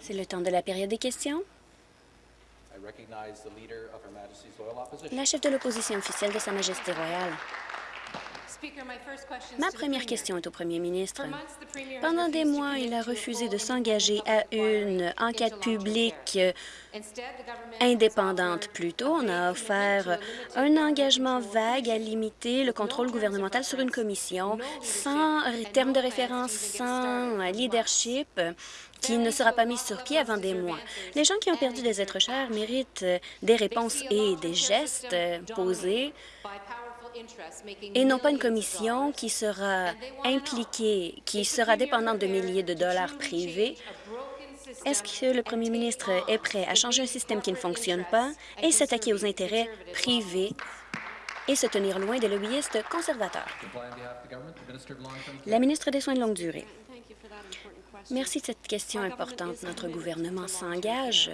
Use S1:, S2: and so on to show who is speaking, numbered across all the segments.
S1: C'est le temps de la période des questions. La chef de l'opposition officielle de Sa Majesté royale. Ma première question est au premier ministre. Pendant des mois, il a refusé de s'engager à une enquête publique. Indépendante. Plutôt, on a offert un engagement vague à limiter le contrôle gouvernemental sur une commission sans terme de référence, sans leadership qui ne sera pas mise sur pied avant des mois. Les gens qui ont perdu des êtres chers méritent des réponses et des gestes posés et non pas une commission qui sera impliquée, qui sera dépendante de milliers de dollars privés. Est-ce que le premier ministre est prêt à changer un système qui ne fonctionne pas et s'attaquer aux intérêts privés et se tenir loin des lobbyistes conservateurs? La ministre des Soins de longue durée. Merci de cette question importante. Notre gouvernement s'engage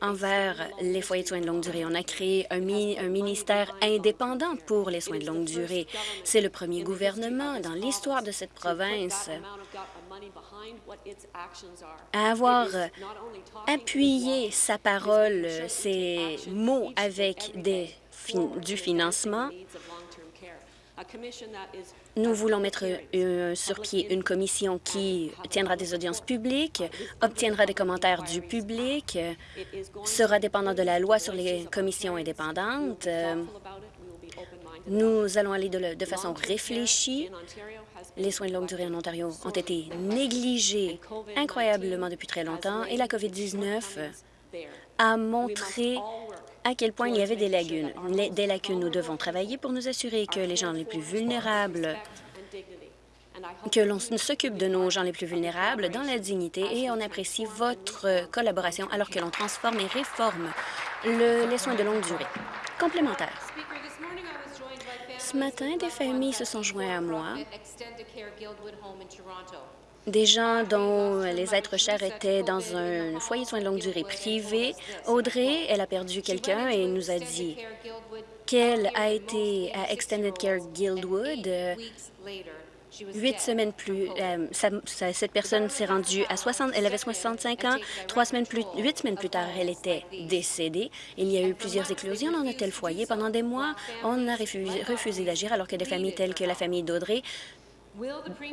S1: envers les foyers de soins de longue durée. On a créé un, un ministère indépendant pour les soins de longue durée. C'est le premier gouvernement dans l'histoire de cette province à avoir appuyé sa parole, ses mots avec des, du financement nous voulons mettre euh, sur pied une commission qui tiendra des audiences publiques, obtiendra des commentaires du public, sera dépendant de la loi sur les commissions indépendantes. Nous allons aller de, de façon réfléchie. Les soins de longue durée en Ontario ont été négligés incroyablement depuis très longtemps et la COVID-19 a montré à quel point il y avait des lacunes. Des lacunes, nous devons travailler pour nous assurer que les gens les plus vulnérables que l'on s'occupe de nos gens les plus vulnérables dans la dignité et on apprécie votre collaboration alors que l'on transforme et réforme les soins de longue durée. Complémentaire. Ce matin, des familles se sont joints à moi des gens dont les êtres chers étaient dans un foyer de soins de longue durée privé. Audrey, elle a perdu quelqu'un et nous a dit qu'elle a été à Extended Care Guildwood. Huit semaines plus, euh, cette personne s'est rendue à 60, elle avait 65 ans. Trois semaines plus, huit semaines plus tard, elle était décédée. Il y a eu plusieurs éclosions dans un tel foyer. Pendant des mois, on a refusé, refusé d'agir alors que des familles telles que la famille d'Audrey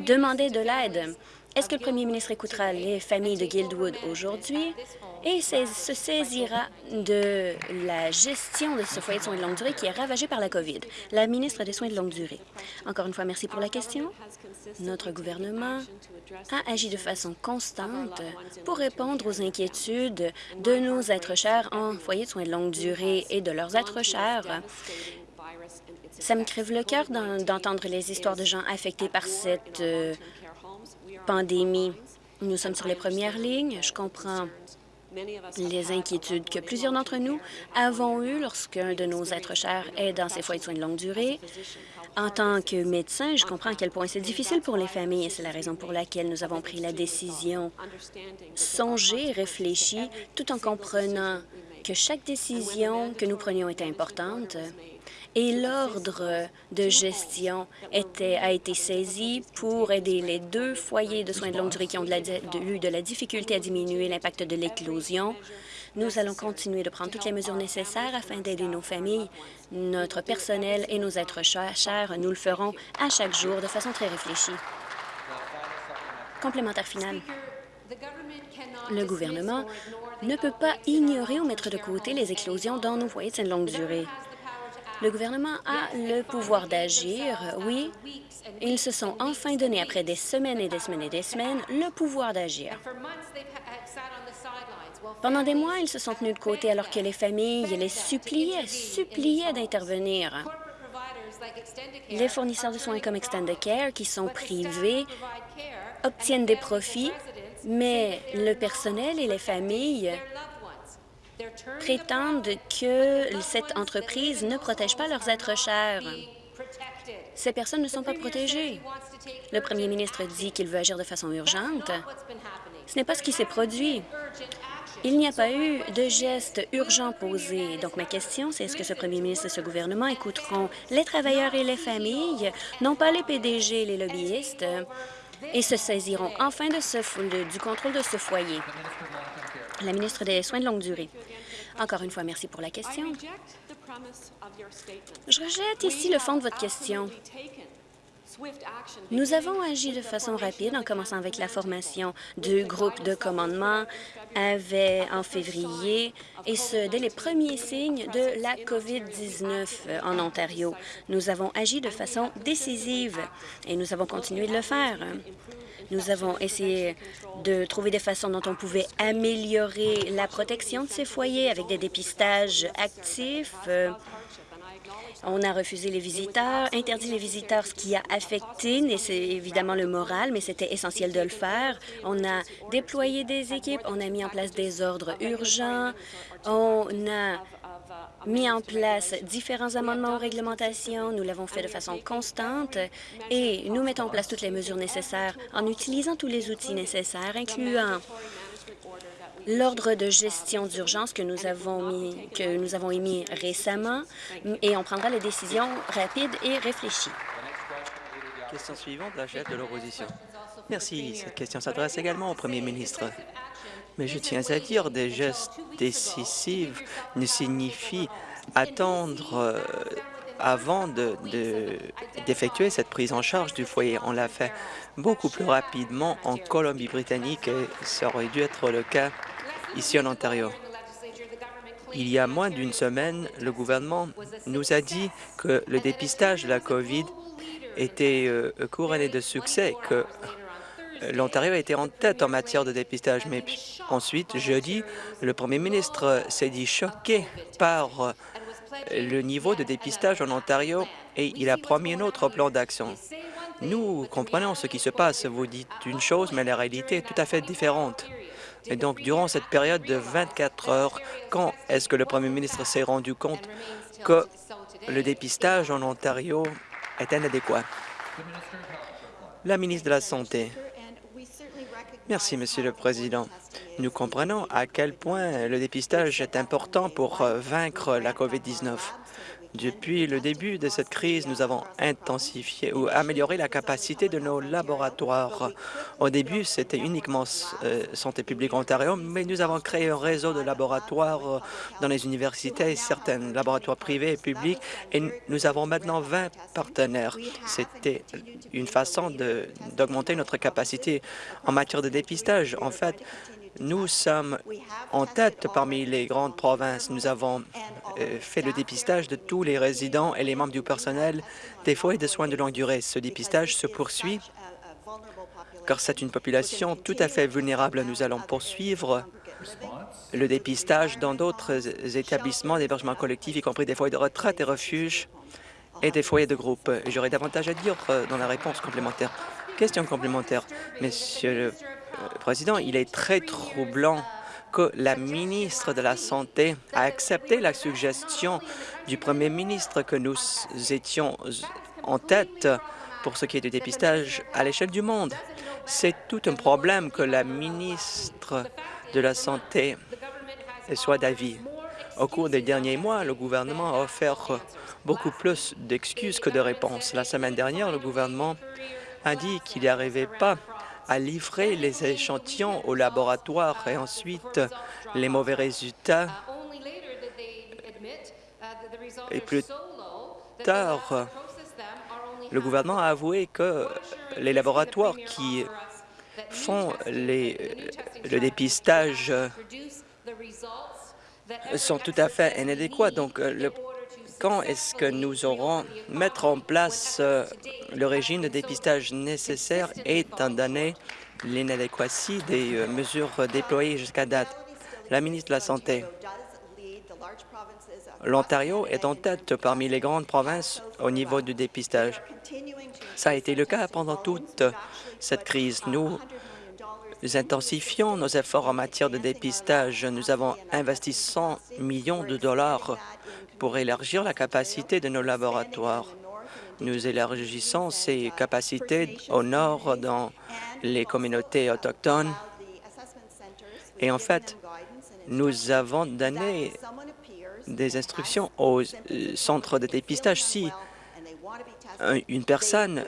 S1: demandaient de l'aide. Est-ce que le premier ministre écoutera les familles de Guildwood aujourd'hui et se saisira de la gestion de ce foyer de soins de longue durée qui est ravagé par la COVID? La ministre des Soins de longue durée. Encore une fois, merci pour la question. Notre gouvernement a agi de façon constante pour répondre aux inquiétudes de nos êtres chers en foyer de soins de longue durée et de leurs êtres chers. Ça me crève le cœur d'entendre les histoires de gens affectés par cette euh, pandémie. Nous sommes sur les premières lignes. Je comprends les inquiétudes que plusieurs d'entre nous avons eues lorsqu'un de nos êtres chers est dans ces foyers de soins de longue durée. En tant que médecin, je comprends à quel point c'est difficile pour les familles et c'est la raison pour laquelle nous avons pris la décision songée, réfléchie, tout en comprenant que chaque décision que nous prenions était importante et l'ordre de gestion a été saisi pour aider les deux foyers de soins de longue durée qui ont eu de la difficulté à diminuer l'impact de l'éclosion. Nous allons continuer de prendre toutes les mesures nécessaires afin d'aider nos familles, notre personnel et nos êtres chers. Nous le ferons à chaque jour de façon très réfléchie. Complémentaire final. Le gouvernement ne peut pas ignorer ou mettre de côté les éclosions dans nos foyers de longue durée. Le gouvernement a le pouvoir d'agir, oui. Ils se sont enfin donné, après des semaines et des semaines et des semaines, le pouvoir d'agir. Pendant des mois, ils se sont tenus de côté alors que les familles les suppliaient, suppliaient d'intervenir. Les fournisseurs de soins comme Extended Care, qui sont privés, obtiennent des profits, mais le personnel et les familles prétendent que cette entreprise ne protège pas leurs êtres chers. Ces personnes ne sont pas protégées. Le premier ministre dit qu'il veut agir de façon urgente. Ce n'est pas ce qui s'est produit. Il n'y a pas eu de gestes urgents posés. Donc, ma question, c'est est-ce que ce premier ministre et ce gouvernement écouteront les travailleurs et les familles, non pas les PDG et les lobbyistes, et se saisiront enfin du contrôle de ce foyer? La ministre des Soins de longue durée. Encore une fois, merci pour la question. Je rejette ici le fond de votre question. Nous avons agi de façon rapide en commençant avec la formation du groupe de commandement en février, et ce, dès les premiers signes de la COVID-19 en Ontario. Nous avons agi de façon décisive et nous avons continué de le faire. Nous avons essayé de trouver des façons dont on pouvait améliorer la protection de ces foyers avec des dépistages actifs, on a refusé les visiteurs, interdit les visiteurs, ce qui a affecté, évidemment le moral, mais c'était essentiel de le faire. On a déployé des équipes, on a mis en place des ordres urgents, on a mis en place différents amendements aux réglementations. Nous l'avons fait de façon constante et nous mettons en place toutes les mesures nécessaires en utilisant tous les outils nécessaires, incluant l'ordre de gestion d'urgence que nous avons que nous avons émis récemment et on prendra les décisions rapides et réfléchies.
S2: Question suivante, la chef de l'opposition. Merci. Cette question s'adresse également au premier ministre. Mais je tiens à dire, des gestes décisifs ne signifient attendre euh, avant d'effectuer de, cette prise en charge du foyer. On l'a fait beaucoup plus rapidement en Colombie-Britannique et ça aurait dû être le cas ici en Ontario. Il y a moins d'une semaine, le gouvernement nous a dit que le dépistage de la COVID était euh, couronné de succès, que l'Ontario était en tête en matière de dépistage. Mais ensuite, jeudi, le premier ministre s'est dit choqué par le niveau de dépistage en Ontario et il a promis un autre plan d'action. Nous comprenons ce qui se passe. Vous dites une chose, mais la réalité est tout à fait différente. Et donc, durant cette période de 24 heures, quand est-ce que le premier ministre s'est rendu compte que le dépistage en Ontario est inadéquat? La ministre de la Santé. Merci, Monsieur le Président. Nous comprenons à quel point le dépistage est important pour vaincre la COVID-19. Depuis le début de cette crise, nous avons intensifié ou amélioré la capacité de nos laboratoires. Au début, c'était uniquement euh, Santé publique Ontario, mais nous avons créé un réseau de laboratoires euh, dans les universités, certains laboratoires privés et publics, et nous avons maintenant 20 partenaires. C'était une façon d'augmenter notre capacité en matière de dépistage. En fait, nous sommes en tête parmi les grandes provinces. Nous avons euh, fait le dépistage de tous les résidents et les membres du personnel des foyers de soins de longue durée. Ce dépistage se poursuit car c'est une population tout à fait vulnérable. Nous allons poursuivre le dépistage dans d'autres établissements d'hébergement collectif, y compris des foyers de retraite et refuges et des foyers de groupe. J'aurais davantage à dire euh, dans la réponse complémentaire. Question complémentaire. Monsieur le Président, il est très troublant que la ministre de la Santé a accepté la suggestion du premier ministre que nous étions en tête pour ce qui est du dépistage à l'échelle du monde. C'est tout un problème que la ministre de la Santé soit d'avis. Au cours des derniers mois, le gouvernement a offert beaucoup plus d'excuses que de réponses. La semaine dernière, le gouvernement a dit qu'il n'y arrivait pas à livrer les échantillons au laboratoire et ensuite les mauvais résultats. Et plus tard, le gouvernement a avoué que les laboratoires qui font le dépistage sont tout à fait inadéquats. Donc, le quand est-ce que nous aurons mettre en place euh, le régime de dépistage nécessaire étant donné l'inadéquatie des euh, mesures déployées jusqu'à date? La ministre de la Santé. L'Ontario est en tête parmi les grandes provinces au niveau du dépistage. Ça a été le cas pendant toute cette crise. Nous intensifions nos efforts en matière de dépistage. Nous avons investi 100 millions de dollars pour élargir la capacité de nos laboratoires. Nous élargissons ces capacités au nord dans les communautés autochtones. Et en fait, nous avons donné des instructions aux centres de dépistage. Si une personne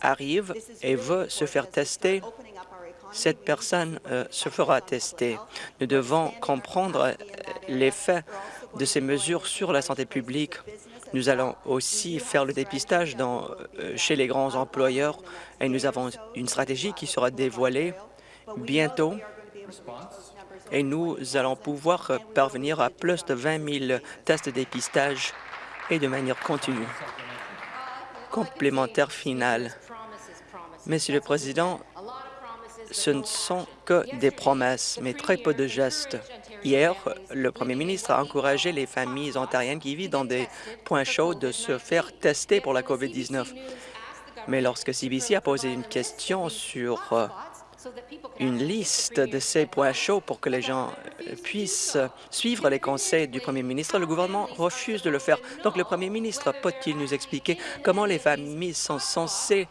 S2: arrive et veut se faire tester, cette personne euh, se fera tester. Nous devons comprendre euh, l'effet de ces mesures sur la santé publique. Nous allons aussi faire le dépistage euh, chez les grands employeurs et nous avons une stratégie qui sera dévoilée bientôt et nous allons pouvoir parvenir à plus de 20 000 tests de dépistage et de manière continue. Complémentaire final. Monsieur le Président, ce ne sont que des promesses, mais très peu de gestes. Hier, le premier ministre a encouragé les familles ontariennes qui vivent dans des points chauds de se faire tester pour la COVID-19. Mais lorsque CBC a posé une question sur euh, une liste de ces points chauds pour que les gens puissent suivre les conseils du premier ministre. Le gouvernement refuse de le faire. Donc, le premier ministre peut-il nous expliquer comment les familles sont censées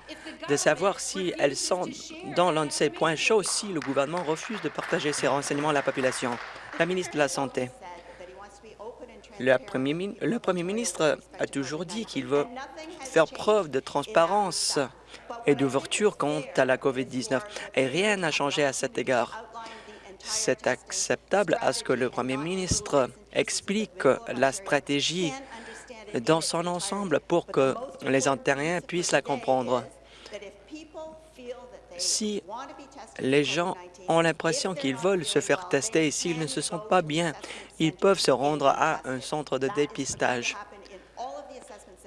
S2: de savoir si elles sont dans l'un de ces points chauds si le gouvernement refuse de partager ces renseignements à la population? La ministre de la Santé. Le premier, le premier ministre a toujours dit qu'il veut faire preuve de transparence et d'ouverture quant à la COVID-19. Et rien n'a changé à cet égard. C'est acceptable à ce que le premier ministre explique la stratégie dans son ensemble pour que les Ontariens puissent la comprendre. Si les gens ont l'impression qu'ils veulent se faire tester et s'ils ne se sentent pas bien, ils peuvent se rendre à un centre de dépistage.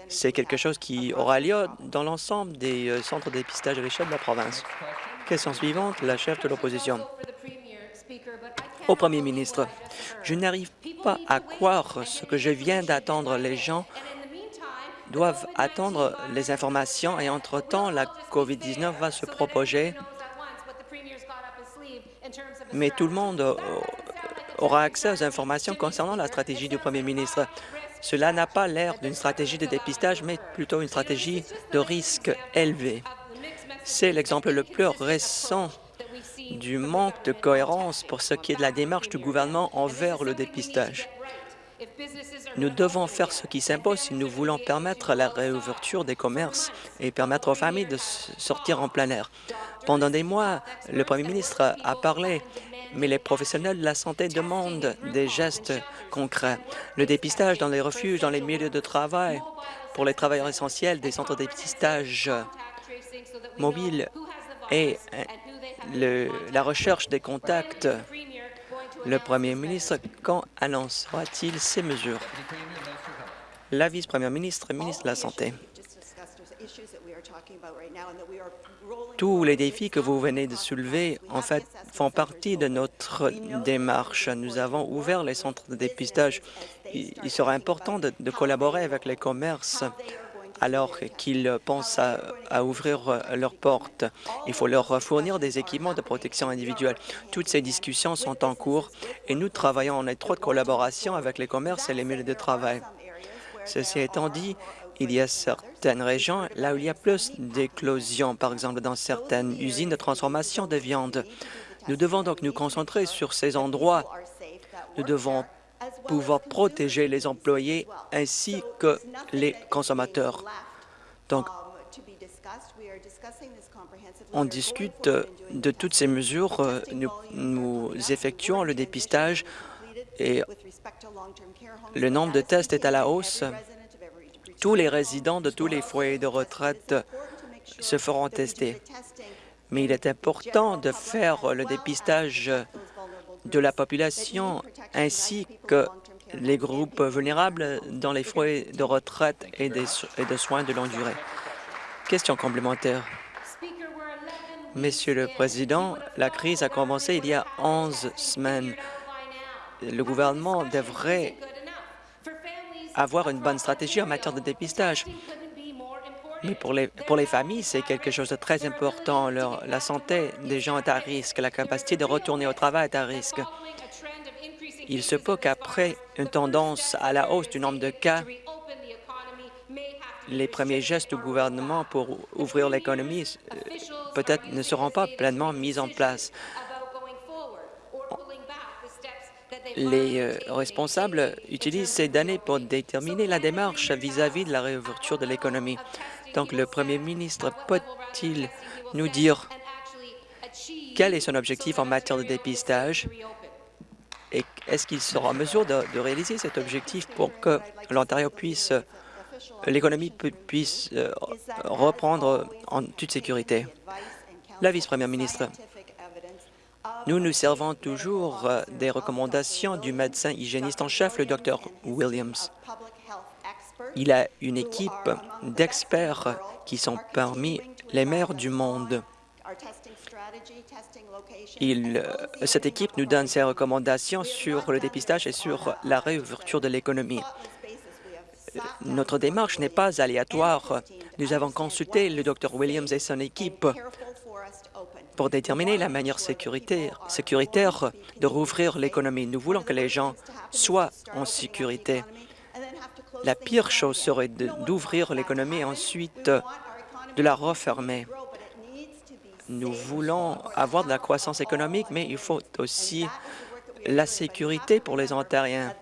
S2: C'est quelque chose qui aura lieu dans l'ensemble des euh, centres de dépistage à l'échelle de la province. Question suivante, la chef de l'opposition. Au premier ministre, je n'arrive pas à croire ce que je viens d'attendre. Les gens doivent attendre les informations et entre-temps, la COVID-19 va se propager, mais tout le monde aura accès aux informations concernant la stratégie du premier ministre. Cela n'a pas l'air d'une stratégie de dépistage, mais plutôt une stratégie de risque élevé. C'est l'exemple le plus récent du manque de cohérence pour ce qui est de la démarche du gouvernement envers le dépistage. Nous devons faire ce qui s'impose si nous voulons permettre la réouverture des commerces et permettre aux familles de sortir en plein air. Pendant des mois, le premier ministre a parlé mais les professionnels de la santé demandent des gestes concrets. Le dépistage dans les refuges, dans les milieux de travail, pour les travailleurs essentiels, des centres de dépistage mobiles et euh, la recherche des contacts. Le premier ministre, quand annoncera-t-il ces mesures? La vice-première ministre, ministre de la Santé. Tous les défis que vous venez de soulever, en fait, font partie de notre démarche. Nous avons ouvert les centres de dépistage. Il sera important de, collaborer avec les commerces alors qu'ils pensent à, ouvrir leurs portes. Il faut leur fournir des équipements de protection individuelle. Toutes ces discussions sont en cours et nous travaillons en étroite collaboration avec les commerces et les milieux de travail. Ceci étant dit, il y a certaines régions là où il y a plus d'éclosions, par exemple dans certaines usines de transformation de viande. Nous devons donc nous concentrer sur ces endroits. Nous devons pouvoir protéger les employés ainsi que les consommateurs. Donc, on discute de toutes ces mesures. Nous, effectuons le dépistage et le nombre de tests est à la hausse tous les résidents de tous les foyers de retraite se feront tester. Mais il est important de faire le dépistage de la population ainsi que les groupes vulnérables dans les foyers de retraite et, de soins de longue durée. Question complémentaire. Monsieur le Président, la crise a commencé il y a 11 semaines. Le gouvernement devrait avoir une bonne stratégie en matière de dépistage. Mais pour les, pour les familles, c'est quelque chose de très important. La santé des gens est à risque, la capacité de retourner au travail est à risque. Il se peut qu'après une tendance à la hausse du nombre de cas, les premiers gestes du gouvernement pour ouvrir l'économie euh, peut-être ne seront pas pleinement mis en place. les euh, responsables utilisent ces données pour déterminer la démarche vis-à-vis de la réouverture de l'économie. Donc, le premier ministre peut-il nous dire quel est son objectif en matière de dépistage et est-ce qu'il sera en mesure de, réaliser cet objectif pour que l'Ontario puisse, l'économie puisse euh, reprendre en toute sécurité? La vice-première ministre, nous nous servons toujours euh, des recommandations du médecin hygiéniste en chef, le Dr Williams. Il a une équipe d'experts qui sont parmi les meilleurs du monde. Cette équipe nous donne ses recommandations sur le dépistage et sur la réouverture de l'économie. Notre démarche n'est pas aléatoire. Nous avons consulté le Dr Williams et son équipe pour déterminer la manière sécuritaire de rouvrir l'économie. Nous voulons que les gens soient en sécurité. La pire chose serait d'ouvrir l'économie et ensuite de la refermer. Nous voulons avoir de la croissance économique, mais il faut aussi la sécurité pour les Ontariens.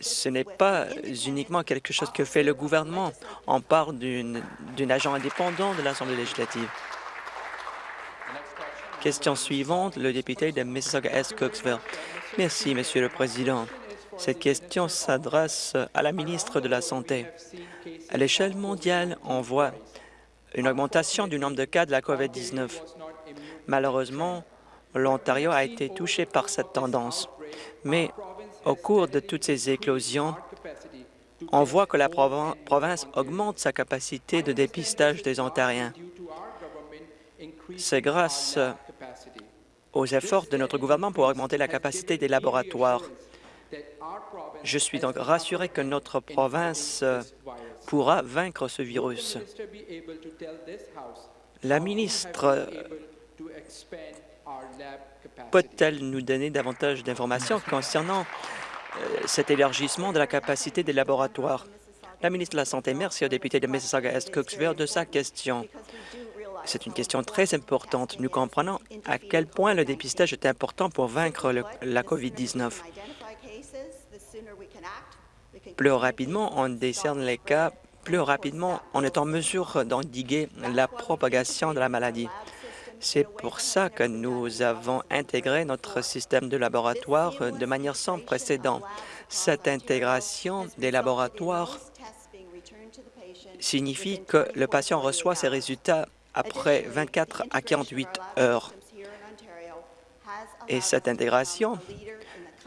S2: Ce n'est pas uniquement quelque chose que fait le gouvernement. On parle d'un agent indépendant de l'Assemblée législative. Question suivante, le député de Mississauga-Est Cooksville. Merci, Monsieur le Président. Cette question s'adresse à la ministre de la Santé. À l'échelle mondiale, on voit une augmentation du nombre de cas de la COVID-19. Malheureusement, l'Ontario a été touché par cette tendance. Mais au cours de toutes ces éclosions, on voit que la province augmente sa capacité de dépistage des Ontariens. C'est grâce aux efforts de notre gouvernement pour augmenter la capacité des laboratoires. Je suis donc rassuré que notre province pourra vaincre ce virus. La ministre peut-elle nous donner davantage d'informations concernant euh, cet élargissement de la capacité des laboratoires? La ministre de la Santé, merci au député de Mississauga-Est Cooksville de sa question. C'est une question très importante. Nous comprenons à quel point le dépistage est important pour vaincre la COVID-19. Plus rapidement on décerne les cas, plus rapidement on est en mesure d'endiguer la propagation de la maladie. C'est pour ça que nous avons intégré notre système de laboratoire de manière sans précédent. Cette intégration des laboratoires signifie que le patient reçoit ses résultats après 24 à 48 heures. Et cette intégration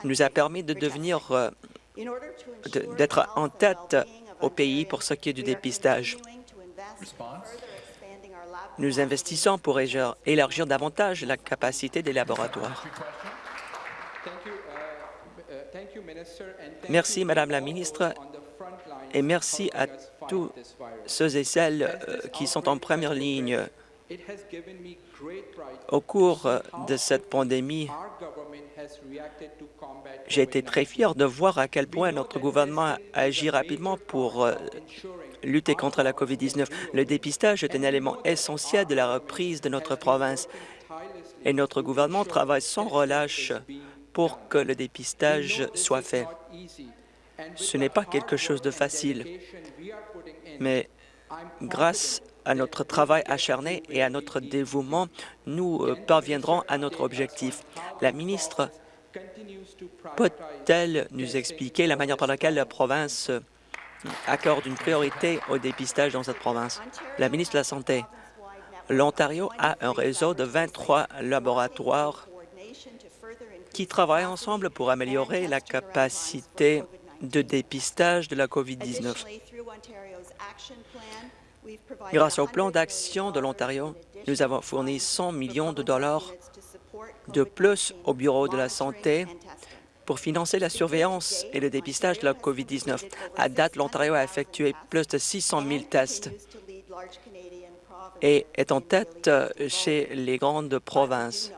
S2: nous a permis de devenir, d'être en tête au pays pour ce qui est du dépistage. Nous investissons pour élargir davantage la capacité des laboratoires. Merci, Madame la ministre, et merci à tous ceux et celles euh, qui sont en première ligne. Au cours de cette pandémie, j'ai été très fier de voir à quel point notre gouvernement a agi rapidement pour euh, lutter contre la COVID-19. Le dépistage est un élément essentiel de la reprise de notre province. et notre gouvernement travaille sans relâche pour que le dépistage soit fait. Ce n'est pas quelque chose de facile, mais grâce à notre travail acharné et à notre dévouement, nous euh, parviendrons à notre objectif. La ministre peut-elle nous expliquer la manière par laquelle la province accorde une priorité au dépistage dans cette province? La ministre de la Santé, l'Ontario a un réseau de 23 laboratoires qui travaillent ensemble pour améliorer la capacité de dépistage de la COVID-19. Grâce au plan d'action de l'Ontario, nous avons fourni 100 millions de dollars de plus au Bureau de la santé pour financer la surveillance et le dépistage de la COVID-19. À date, l'Ontario a effectué plus de 600 000 tests et est en tête chez les grandes provinces.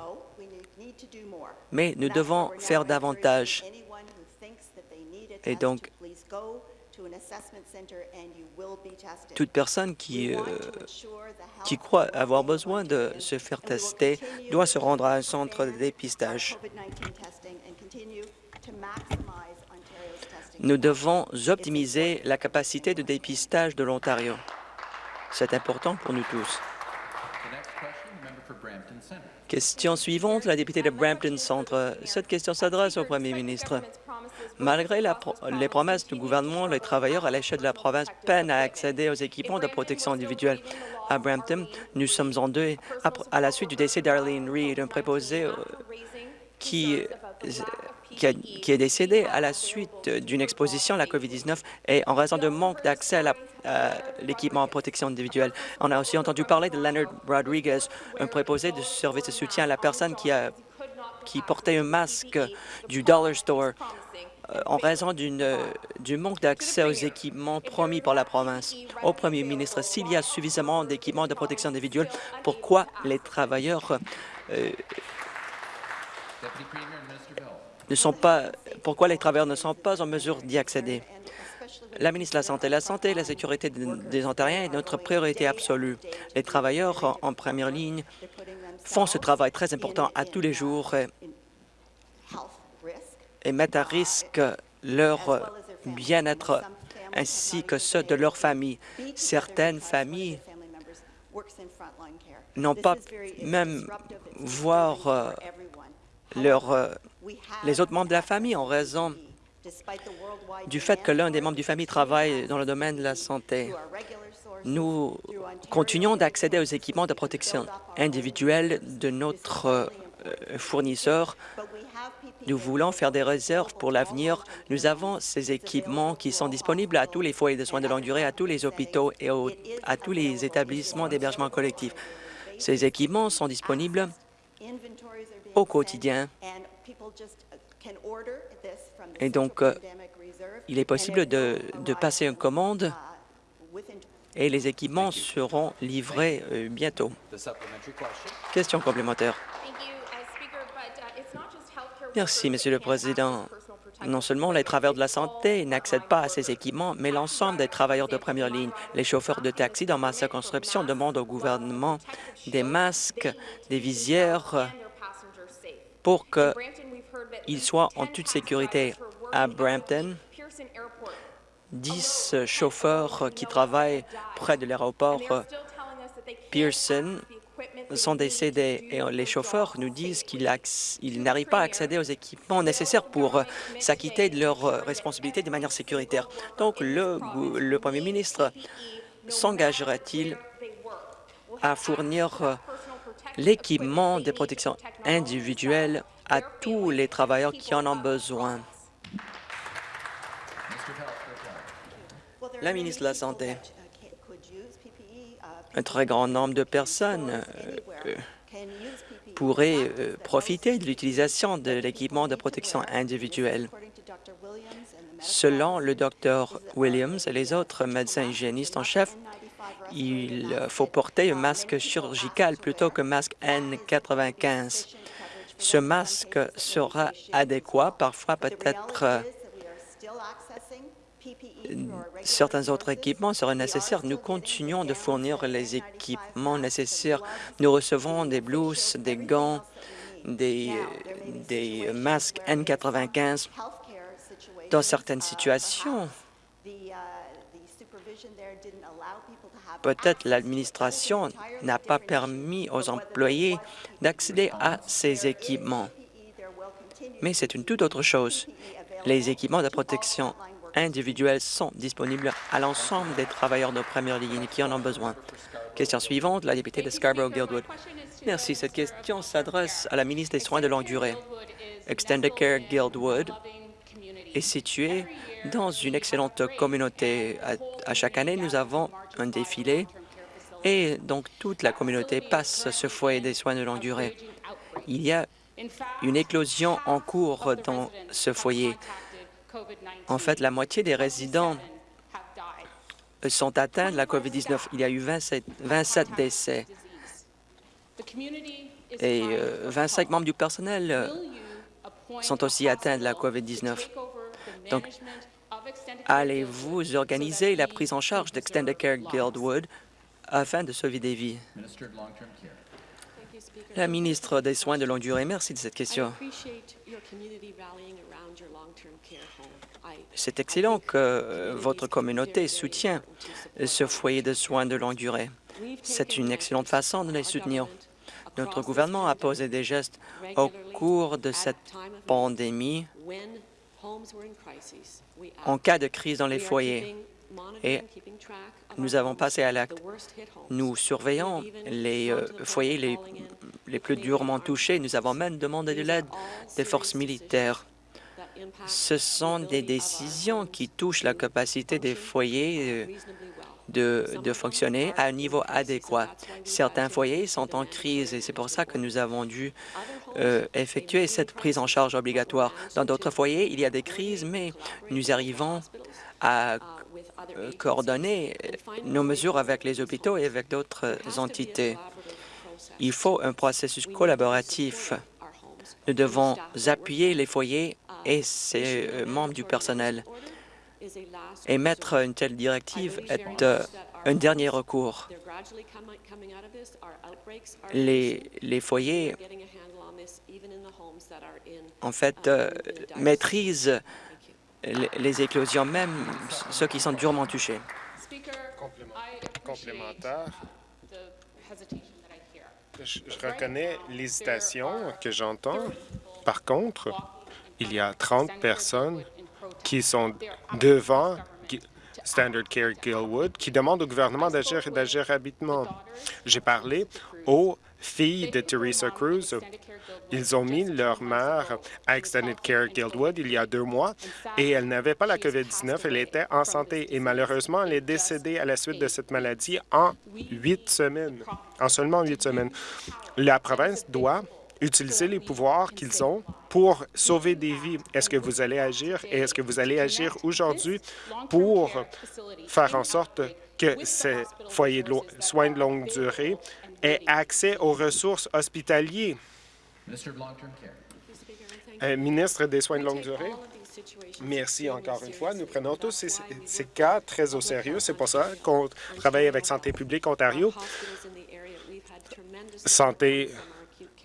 S2: Mais nous devons faire davantage. Et donc, toute personne qui, euh, qui croit avoir besoin de se faire tester doit se rendre à un centre de dépistage. Nous devons optimiser la capacité de dépistage de l'Ontario. C'est important pour nous tous. Question suivante, la députée de Brampton Centre. Cette question s'adresse au premier ministre. Malgré les promesses du gouvernement, les travailleurs à l'échelle de la province peinent à accéder aux équipements de protection individuelle. À Brampton, nous sommes en deuil à la suite du décès d'Arlene Reed, un préposé euh, qui qui, est décédé à la suite d'une exposition à la COVID-19 et en raison de manque d'accès à l'équipement en protection individuelle. On a aussi entendu parler de Leonard Rodriguez, un préposé de service de soutien à la personne qui, portait un masque du Dollar Store euh, en raison du manque d'accès aux équipements promis par la province. Au premier ministre, s'il y a suffisamment d'équipements de protection individuelle, pourquoi les travailleurs euh, ne sont pas, pourquoi les travailleurs ne sont pas en mesure d'y accéder? La ministre de la Santé, la santé et la sécurité des Ontariens est notre priorité absolue. Les travailleurs en première ligne font ce travail très important à tous les jours et mettent à risque leur bien-être ainsi que ceux de leur famille. Certaines familles n'ont pas même voir euh, euh, les autres membres de la famille en raison du fait que l'un des membres du famille travaille dans le domaine de la santé. Nous continuons d'accéder aux équipements de protection individuelle de notre euh, fournisseur. Nous voulons faire des réserves pour l'avenir. Nous avons ces équipements qui sont disponibles à tous les foyers de soins de longue durée, à tous les hôpitaux et à tous les établissements d'hébergement collectif. Ces équipements sont disponibles au quotidien et donc, euh, il est possible de, passer une commande et les équipements seront livrés euh, bientôt. Question complémentaire. Merci, Monsieur le Président. Non seulement les travailleurs de la santé n'accèdent pas à ces équipements, mais l'ensemble des travailleurs de première ligne. Les chauffeurs de taxi dans ma circonscription demandent au gouvernement des masques, des visières pour qu'ils soient en toute sécurité. À Brampton, 10 chauffeurs qui travaillent près de l'aéroport Pearson sont décédés et les chauffeurs nous disent qu'ils n'arrivent pas à accéder aux équipements nécessaires pour s'acquitter de leurs responsabilités de manière sécuritaire. Donc, le, Premier ministre s'engagera-t-il à fournir l'équipement de protection individuelle à tous les travailleurs qui en ont besoin? La ministre de la Santé, un très grand nombre de personnes euh, pourraient euh, profiter de l'utilisation de l'équipement de protection individuelle. Selon le Dr Williams et les autres médecins hygiénistes en chef, il faut porter un masque chirurgical plutôt qu'un masque N95. Ce masque sera adéquat, parfois peut-être euh, certains autres équipements seraient nécessaires. Nous continuons de fournir les équipements nécessaires. Nous recevons des blouses, des gants, des, masques N95. Dans certaines situations, Peut-être l'administration n'a pas permis aux employés d'accéder à ces équipements. Mais c'est une toute autre chose. Les équipements de protection individuelle sont disponibles à l'ensemble des travailleurs de première ligne qui en ont besoin. Question suivante, la députée de Scarborough-Guildwood. Merci. Cette question s'adresse à la ministre des Soins de longue durée. Extended Care Guildwood est située dans une excellente communauté. À, chaque année, nous avons un défilé et donc toute la communauté passe ce foyer des soins de longue durée. Il y a une éclosion en cours dans ce foyer. En fait, la moitié des résidents sont atteints de la COVID-19. Il y a eu 27, 27 décès et 25 euh, membres du personnel euh, sont aussi atteints de la COVID-19. Donc, allez-vous organiser la prise en charge d'Extended Care Guildwood afin de sauver des vies? La ministre des Soins de longue durée, merci de cette question. C'est excellent que euh, votre communauté soutient ce foyer de soins de longue durée. C'est une excellente façon de les soutenir. Notre gouvernement a posé des gestes au cours de cette pandémie en cas de crise dans les foyers et nous avons passé à l'acte. Nous surveillons les euh, foyers les, les plus durement touchés. Nous avons même demandé de l'aide des forces militaires. Ce sont des décisions qui touchent la capacité des foyers euh, de, fonctionner à un niveau adéquat. Certains foyers sont en crise et c'est pour ça que nous avons dû euh, effectuer cette prise en charge obligatoire. Dans d'autres foyers, il y a des crises, mais nous arrivons à euh, coordonner nos mesures avec les hôpitaux et avec d'autres entités. Il faut un processus collaboratif. Nous devons appuyer les foyers et ses euh, membres du personnel. Émettre une telle directive est euh, un dernier recours. Les, les foyers, en fait, euh, maîtrisent les, éclosions, même ceux qui sont durement touchés.
S3: Complémentaire. Je, je reconnais l'hésitation que j'entends. Par contre, il y a 30 personnes qui sont devant Standard Care Gilwood, qui demandent au gouvernement d'agir et d'agir rapidement. J'ai parlé aux filles de Teresa Cruz. Ils ont mis leur mère à Extended Care Guildwood il y a deux mois et elle n'avait pas la COVID-19. Elle était en santé et malheureusement, elle est décédée à la suite de cette maladie en huit semaines, en seulement huit semaines. La province doit utiliser les pouvoirs qu'ils ont pour sauver des vies. Est-ce que vous allez agir et est-ce que vous allez agir aujourd'hui pour faire en sorte que ces foyers de soins de longue durée aient accès aux ressources hospitalières? Euh, ministre des Soins de longue durée. Merci encore une fois. Nous prenons tous ces, ces cas très au sérieux. C'est pour ça qu'on travaille avec Santé publique Ontario. Santé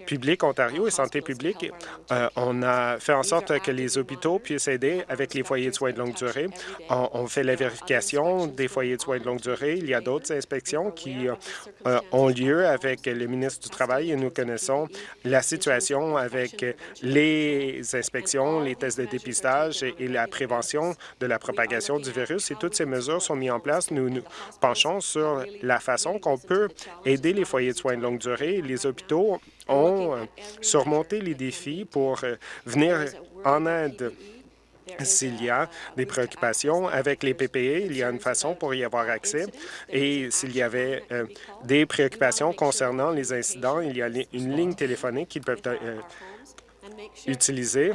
S3: public Ontario et Santé publique, euh, on a fait en sorte que les hôpitaux puissent aider avec les foyers de soins de longue durée. On, fait la vérification des foyers de soins de longue durée. Il y a d'autres inspections qui euh, ont lieu avec le ministre du Travail et nous connaissons la situation avec les inspections, les tests de dépistage et, la prévention de la propagation du virus. Et toutes ces mesures sont mises en place. Nous nous penchons sur la façon qu'on peut aider les foyers de soins de longue durée. Les hôpitaux ont euh, surmonté les défis pour euh, venir en aide s'il y a des préoccupations avec les PPE, il y a une façon pour y avoir accès. Et s'il y avait euh, des préoccupations concernant les incidents, il y a une ligne téléphonique qu'ils peuvent utiliser.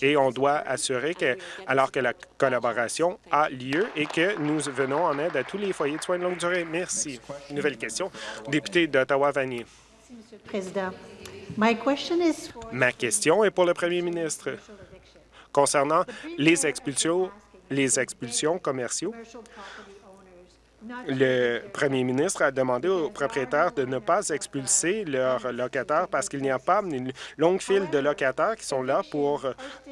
S3: Et on doit assurer que, alors que la collaboration a lieu et que nous venons en aide à tous les foyers de soins de longue durée. Merci. Nouvelle question. Député d'Ottawa-Vanier.
S4: Ma
S3: question est pour le premier ministre. Concernant les expulsions, les expulsions le premier ministre a demandé aux propriétaires de ne pas expulser leurs locataires parce qu'il n'y a pas une longue file de locataires qui sont là pour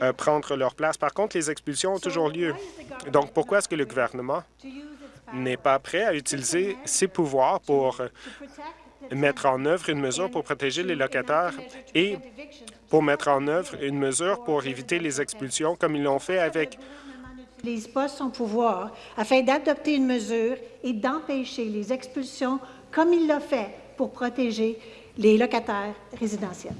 S3: euh, prendre leur place. Par contre, les expulsions ont toujours lieu. Donc, pourquoi est-ce que le gouvernement n'est pas prêt à utiliser ses pouvoirs pour mettre en œuvre une mesure pour protéger les locataires et pour mettre en œuvre une mesure pour éviter les expulsions, comme ils l'ont fait avec
S4: n'utilise pas son pouvoir afin d'adopter une mesure et d'empêcher les expulsions comme il l'a fait pour protéger les locataires résidentiels.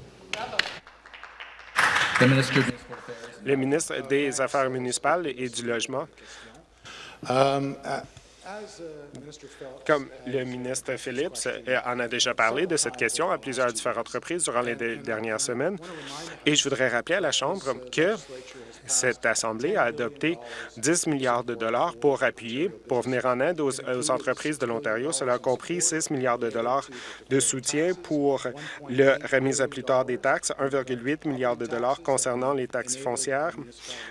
S3: Le ministre des Affaires municipales et du Logement. Um, comme le ministre Phillips en a déjà parlé de cette question à plusieurs différentes reprises durant les dernières semaines, et je voudrais rappeler à la Chambre que cette Assemblée a adopté 10 milliards de dollars pour appuyer, pour venir en aide aux, entreprises de l'Ontario. Cela a compris 6 milliards de dollars de soutien pour le remise à plus tard des taxes, 1,8 milliard de dollars concernant les taxes foncières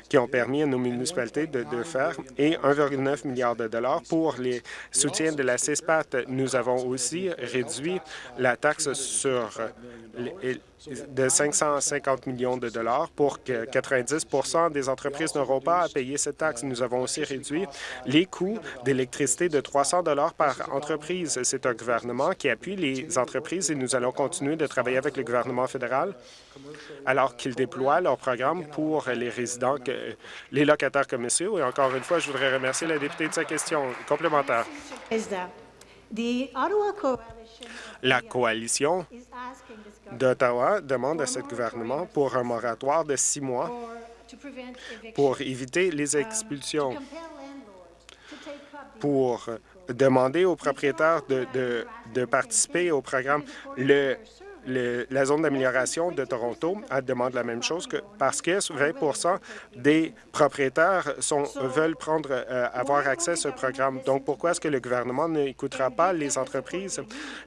S3: qui ont permis à nos municipalités de, de faire, et 1,9 milliard de dollars pour pour les soutiens de la CISPAT. Nous avons aussi réduit la taxe sur de 550 millions de dollars pour que 90 des entreprises n'auront pas à payer cette taxe. Nous avons aussi réduit les coûts d'électricité de 300 dollars par entreprise. C'est un gouvernement qui appuie les entreprises et nous allons continuer de travailler avec le gouvernement fédéral alors qu'ils déploient leur programme pour les résidents, les locataires commerciaux. Et encore une fois, je voudrais remercier la députée de sa question complémentaire. La coalition d'Ottawa demande à ce gouvernement pour un moratoire de six mois pour éviter les expulsions, pour demander aux propriétaires de, de participer au programme. Le la zone d'amélioration de Toronto demande la même chose que parce que 20% des propriétaires veulent euh, avoir accès à ce programme. Donc, pourquoi est-ce que le gouvernement n'écoutera pas les entreprises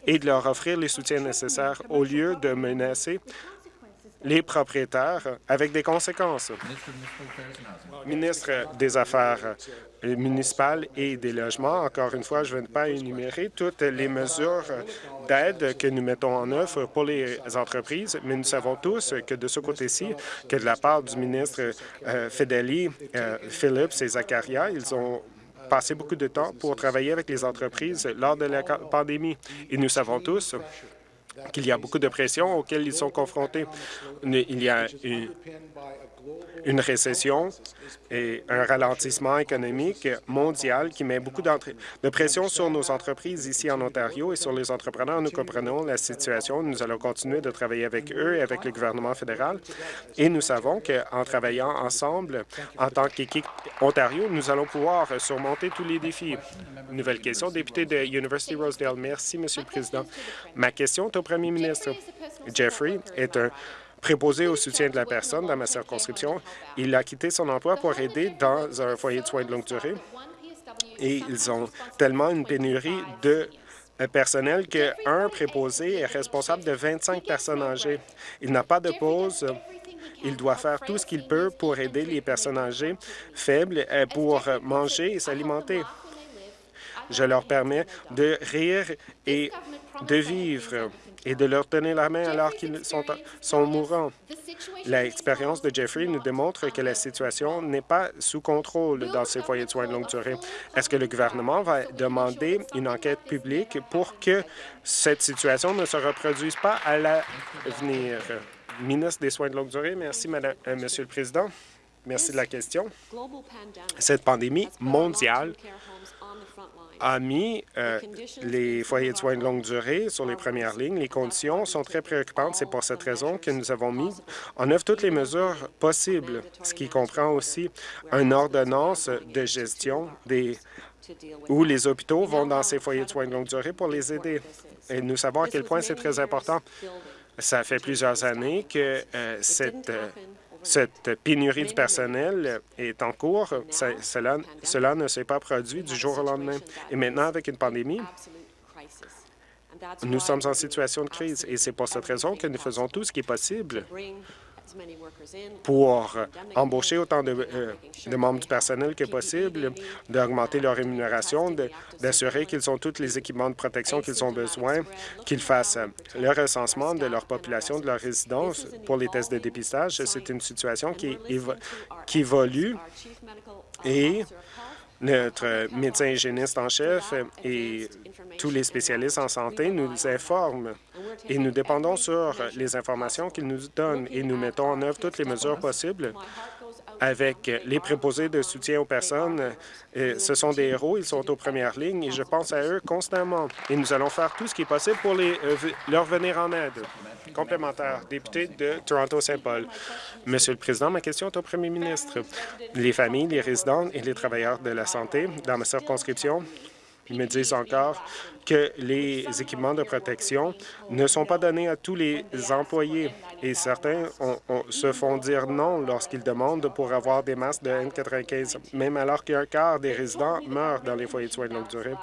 S3: et de leur offrir les soutiens nécessaires au lieu de menacer les propriétaires avec des conséquences. Ministre des Affaires municipales et des logements, encore une fois, je ne vais pas énumérer toutes les mesures d'aide que nous mettons en œuvre pour les entreprises, mais nous savons tous que de ce côté-ci, que de la part du ministre euh, Fedeli, euh, Phillips et Zakaria, ils ont passé beaucoup de temps pour travailler avec les entreprises lors de la pandémie. Et nous savons tous qu'il y a beaucoup de pressions auxquelles ils sont confrontés. Il y a une récession et un ralentissement économique mondial qui met beaucoup de pression sur nos entreprises ici en Ontario et sur les entrepreneurs. Nous comprenons la situation. Nous allons continuer de travailler avec eux et avec le gouvernement fédéral. Et nous savons qu'en travaillant ensemble, en tant qu'équipe Ontario, nous allons pouvoir surmonter tous les défis. Nouvelle question, député de University Rosedale. Merci, Monsieur le Président. Ma question est au premier ministre. Jeffrey est un préposé au soutien de la personne dans ma circonscription. Il a quitté son emploi pour aider dans un foyer de soins de longue durée et ils ont tellement une pénurie de personnel qu'un préposé est responsable de 25 personnes âgées. Il n'a pas de pause. Il doit faire tout ce qu'il peut pour aider les personnes âgées faibles euh, pour manger et s'alimenter. Je leur permets de rire et de vivre et de leur donner la main alors qu'ils sont, sont mourants. L'expérience de Jeffrey nous démontre que la situation n'est pas sous contrôle dans ces foyers de soins de longue durée. Est-ce que le gouvernement va demander une enquête publique pour que cette situation ne se reproduise pas à l'avenir? Ministre des Soins de longue durée, merci, Madame, euh, Monsieur le Président. Merci de la question. Cette pandémie mondiale a mis euh, les foyers de soins de longue durée sur les premières lignes. Les conditions sont très préoccupantes. C'est pour cette raison que nous avons mis en œuvre toutes les mesures possibles, ce qui comprend aussi une ordonnance de gestion où les hôpitaux vont dans ces foyers de soins de longue durée pour les aider. Et nous savons à quel point c'est très important. Ça fait plusieurs années que euh, cette euh, cette pénurie du personnel est en cours. cela, cela ne s'est pas produit du jour au lendemain. Et maintenant, avec une pandémie, nous sommes en situation de crise et c'est pour cette raison que nous faisons tout ce qui est possible pour embaucher autant euh, de, membres du personnel que possible, d'augmenter leur rémunération, d'assurer qu'ils ont tous les équipements de protection qu'ils ont besoin, qu'ils fassent le recensement de leur population, de leur résidence pour les tests de dépistage. C'est une situation qui, qui évolue et notre médecin hygiéniste en chef et tous les spécialistes en santé nous informent et nous dépendons sur les informations qu'ils nous donnent et nous mettons en œuvre toutes les mesures possibles avec les préposés de soutien aux personnes. ce sont des héros, ils sont aux premières lignes et je pense à eux constamment. Et nous allons faire tout ce qui est possible pour euh, leur venir en aide. Complémentaire, député de Toronto-Saint-Paul. Monsieur le Président, ma question est au premier ministre. Les familles, les résidents et les travailleurs de la santé dans ma circonscription ils me disent encore que les équipements de protection ne sont pas donnés à tous les employés et certains se font dire non lorsqu'ils demandent pour avoir des masques de N95, même alors qu'un quart des résidents meurent dans les foyers de soins de longue durée.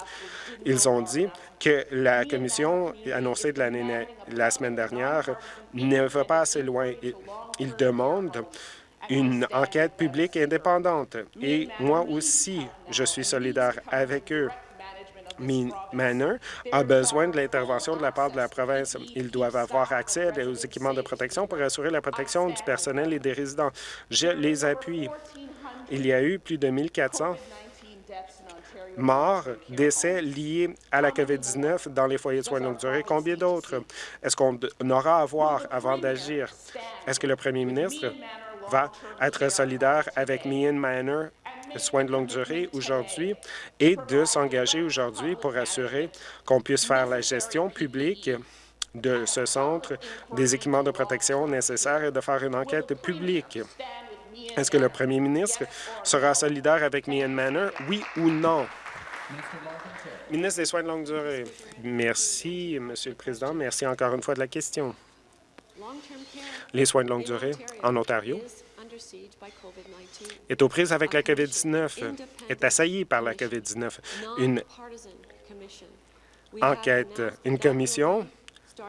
S3: Ils ont dit que la commission annoncée de la semaine dernière ne va pas assez loin. Ils demandent une enquête publique indépendante. Et moi aussi, je suis solidaire avec eux. Manor a besoin de l'intervention de la part de la province. Ils doivent avoir accès aux équipements de protection pour assurer la protection du personnel et des résidents. Je les appuie. Il y a eu plus de 1400 morts, décès liés à la COVID-19 dans les foyers de soins de longue durée. Combien d'autres est-ce qu'on aura à voir avant d'agir? Est-ce que le premier ministre va être solidaire avec Meehan Manor soins de longue durée aujourd'hui et de s'engager aujourd'hui pour assurer qu'on puisse faire la gestion publique de ce centre, des équipements de protection nécessaires et de faire une enquête publique. Est-ce que le premier ministre sera solidaire avec Meehan Manor, oui ou non? Ministre des Soins de longue durée. Merci, Monsieur le Président. Merci encore une fois de la question. Les soins de longue durée en Ontario est aux prises avec la COVID-19, est assailli par la COVID-19. Une enquête, une commission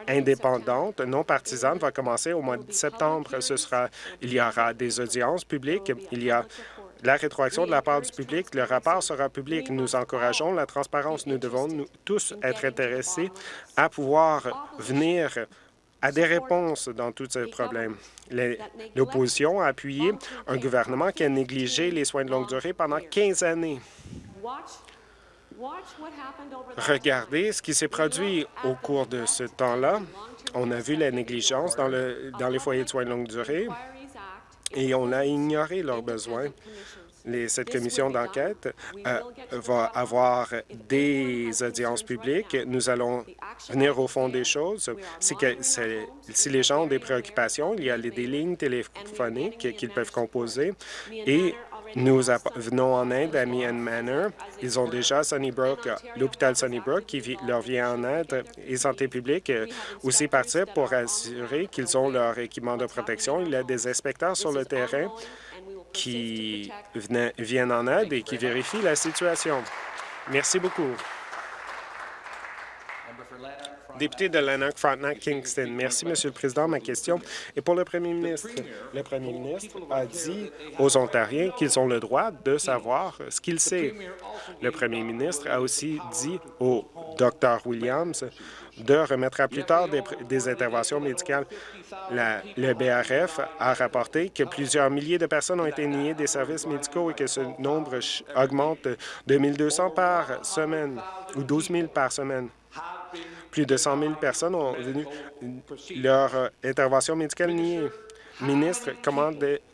S3: indépendante, non partisane, va commencer au mois de septembre. Ce sera, il y aura des audiences publiques, il y a la rétroaction de la part du public. Le rapport sera public. Nous encourageons la transparence. Nous devons nous, tous être intéressés à pouvoir venir à des réponses dans tous ces problèmes. L'opposition a appuyé un gouvernement qui a négligé les soins de longue durée pendant 15 années. Regardez ce qui s'est produit au cours de ce temps-là. On a vu la négligence dans, dans les foyers de soins de longue durée et on a ignoré leurs besoins. Cette commission d'enquête euh, va avoir des audiences publiques. Nous allons venir au fond des choses. Si, que, si les gens ont des préoccupations, il y a des lignes téléphoniques qu'ils peuvent composer et nous venons en aide à Meehan Manor. Ils ont déjà Sunnybrook, l'hôpital Sunnybrook qui leur vient en aide et Santé publique euh, aussi participe pour assurer qu'ils ont leur équipement de protection. Il y a des inspecteurs sur le terrain qui viennent en aide et qui vérifient la situation. Merci beaucoup. Député de Lanark, Frontenac, Kingston. Merci, Monsieur le Président. Ma question est pour le Premier ministre. Le Premier ministre a dit aux Ontariens qu'ils ont le droit de savoir ce qu'il sait. Le Premier ministre a aussi dit au Dr Williams de remettre à plus tard des, interventions médicales. le BRF a rapporté que plusieurs milliers de personnes ont été niées des services médicaux et que ce nombre augmente de 1 200 par semaine ou 12 000 par semaine. Plus de 100 000 personnes ont venu leur euh, intervention médicale niée. Ministre,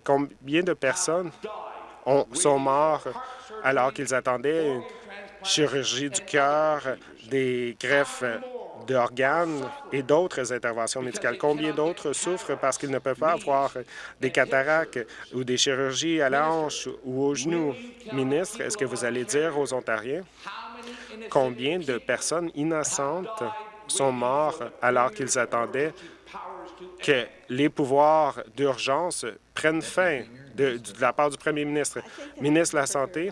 S3: combien de personnes ont, sont morts alors qu'ils attendaient une chirurgie du cœur, des greffes d'organes et d'autres interventions médicales. Combien d'autres souffrent parce qu'ils ne peuvent pas avoir des cataractes ou des chirurgies à la hanche ou au genou? Ministre, est-ce que vous allez dire aux Ontariens combien de personnes innocentes sont morts alors qu'ils attendaient que les pouvoirs d'urgence prennent fin de, la part du premier ministre? Ministre de la Santé,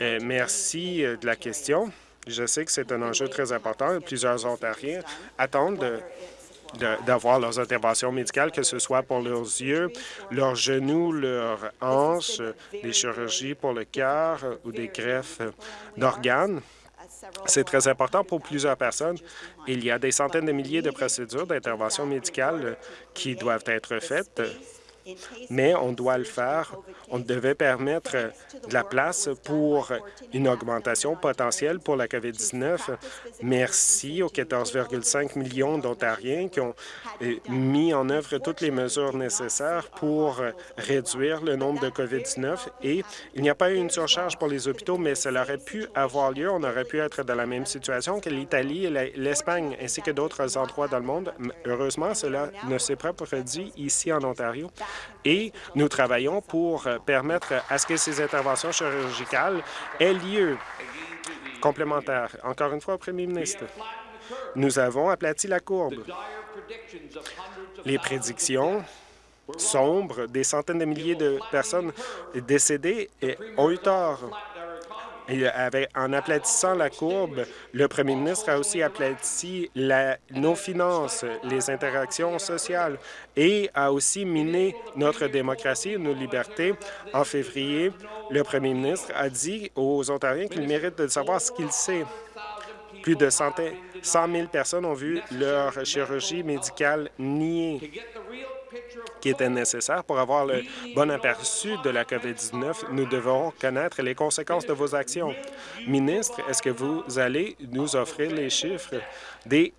S3: euh, merci de la question. Je sais que c'est un enjeu très important. Plusieurs Ontariens attendent d'avoir leurs interventions médicales, que ce soit pour leurs yeux, leurs genoux, leurs hanches, des chirurgies pour le cœur ou des greffes d'organes. C'est très important pour plusieurs personnes. Il y a des centaines de milliers de procédures d'intervention médicale qui doivent être faites mais on doit le faire. On devait permettre de la place pour une augmentation potentielle pour la COVID-19. Merci aux 14,5 millions d'Ontariens qui ont euh, mis en œuvre toutes les mesures nécessaires pour réduire le nombre de COVID-19 et il n'y a pas eu une surcharge pour les hôpitaux, mais cela aurait pu avoir lieu. On aurait pu être dans la même situation que l'Italie et l'Espagne, ainsi que d'autres endroits dans le monde. Heureusement, cela ne s'est pas produit ici en Ontario et nous travaillons pour permettre à ce que ces interventions chirurgicales aient lieu. Complémentaire, encore une fois premier ministre, nous avons aplati la courbe. Les prédictions sombres des centaines de milliers de personnes décédées ont eu tort. Avec, en aplatissant la courbe, le premier ministre a aussi aplati la, nos finances, les interactions sociales et a aussi miné notre démocratie et nos libertés. En février, le premier ministre a dit aux Ontariens qu'il mérite de savoir ce qu'il sait. Plus de 100 000 personnes ont vu leur chirurgie médicale niée qui était nécessaire pour avoir le bon aperçu de la COVID-19. Nous devons connaître les conséquences de vos actions. Ministre, est-ce que vous allez nous offrir les chiffres des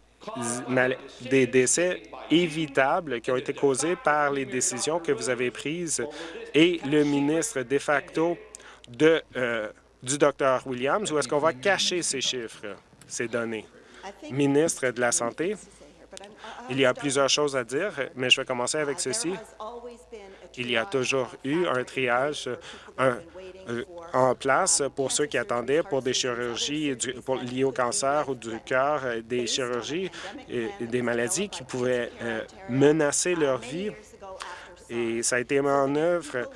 S3: décès évitables qui ont été causés par les décisions que vous avez prises? Et le ministre de facto euh, du Dr Williams, ou est-ce qu'on va cacher ces chiffres, ces données? Ministre de la Santé, il y a plusieurs choses à dire, mais je vais commencer avec ceci. Il y a toujours eu un triage euh, en place pour ceux qui attendaient pour des chirurgies liées au cancer ou du cœur, des chirurgies et des maladies qui pouvaient euh, menacer leur vie. Et ça a été mis en œuvre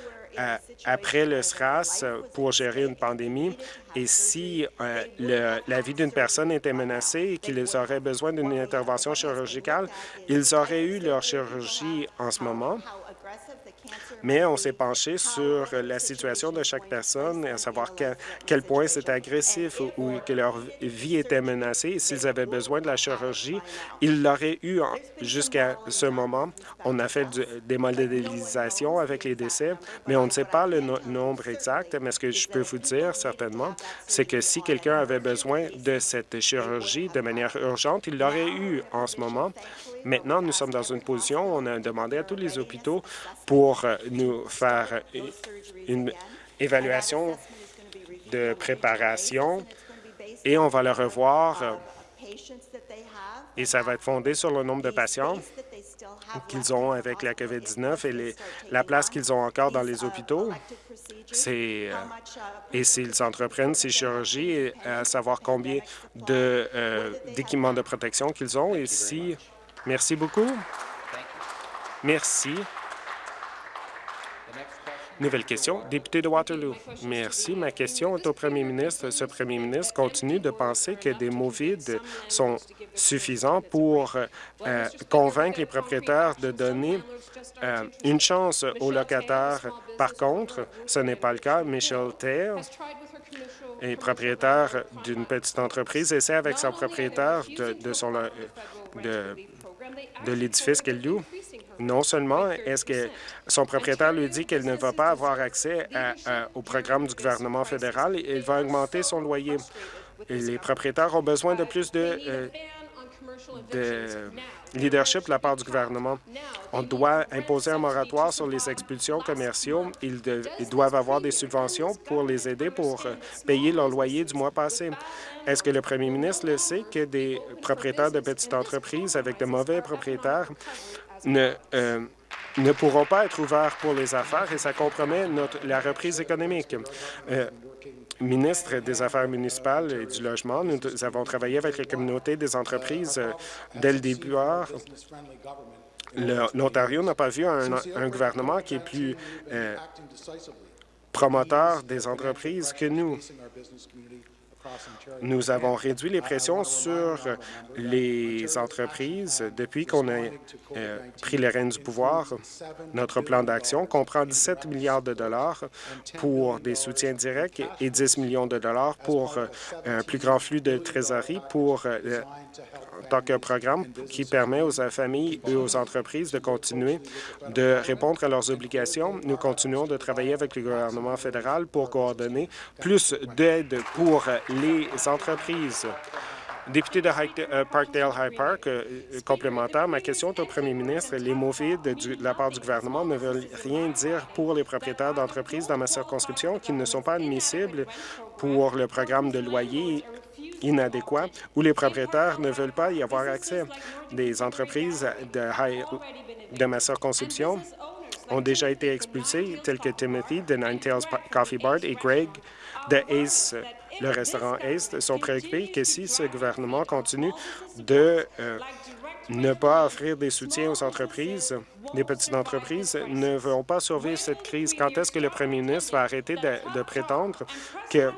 S3: après le SRAS pour gérer une pandémie. Et si euh, la vie d'une personne était menacée et qu'ils auraient besoin d'une intervention chirurgicale, ils auraient eu leur chirurgie en ce moment mais on s'est penché sur la situation de chaque personne, à savoir à quel point c'était agressif ou que leur vie était menacée. S'ils avaient besoin de la chirurgie, ils l'auraient eu jusqu'à ce moment. On a fait des modélisations avec les décès, mais on ne sait pas le nombre exact. Mais ce que je peux vous dire certainement, c'est que si quelqu'un avait besoin de cette chirurgie de manière urgente, il l'aurait eu en ce moment. Maintenant, nous sommes dans une position où on a demandé à tous les hôpitaux pour euh, nous faire une évaluation de préparation et on va le revoir et ça va être fondé sur le nombre de patients qu'ils ont avec la COVID-19 et la place qu'ils ont encore dans les hôpitaux. Euh, et s'ils entreprennent ces chirurgies, à savoir combien euh, d'équipements de, de protection qu'ils ont et si Merci beaucoup. Merci. Nouvelle question, député de Waterloo. Merci. Ma question est au premier ministre. Ce premier ministre continue de penser que des mots vides sont suffisants pour euh, convaincre les propriétaires de donner euh, une chance aux locataires. Par contre, ce n'est pas le cas. Michelle Taylor est propriétaire d'une petite entreprise, essaie avec son propriétaire de, son, de de l'édifice qu'elle loue. Non seulement est-ce que son propriétaire lui dit qu'elle ne va pas avoir accès au programme du gouvernement fédéral, il va augmenter son loyer. les propriétaires ont besoin de plus de, euh, de leadership de la part du gouvernement. On doit imposer un moratoire sur les expulsions commerciaux. Ils, doivent avoir des subventions pour les aider pour euh, payer leur loyer du mois passé. Est-ce que le premier ministre le sait que des propriétaires de petites entreprises avec de mauvais propriétaires ne, euh, ne pourront pas être ouverts pour les affaires et ça compromet notre, la reprise économique? Euh, ministre des Affaires municipales et du logement, nous avons travaillé avec la communauté des entreprises euh, dès le début. L'Ontario n'a pas vu un, un, gouvernement qui est plus euh, promoteur des entreprises que nous. Nous avons réduit les pressions sur les entreprises depuis qu'on a euh, pris les rênes du pouvoir. Notre plan d'action comprend 17 milliards de dollars pour des soutiens directs et 10 millions de dollars pour euh, un plus grand flux de trésorerie pour euh, tant qu'un programme qui permet aux familles et aux entreprises de continuer de répondre à leurs obligations. Nous continuons de travailler avec le gouvernement fédéral pour coordonner plus d'aide pour les entreprises. Député de euh, Parkdale High Park, euh, complémentaire, ma question est au premier ministre. Les mots vides de la part du gouvernement ne veulent rien dire pour les propriétaires d'entreprises dans ma circonscription qui ne sont pas admissibles pour le programme de loyer inadéquat où les propriétaires ne veulent pas y avoir accès. Des entreprises de, ma circonscription ont déjà été expulsées, telles que Timothy de Nine Tails Coffee Bar et Greg de Ace le restaurant Ace sont préoccupés que si ce gouvernement continue de euh, ne pas offrir des soutiens aux entreprises, les petites entreprises ne vont pas survivre cette crise. Quand est-ce que le premier ministre va arrêter de, prétendre que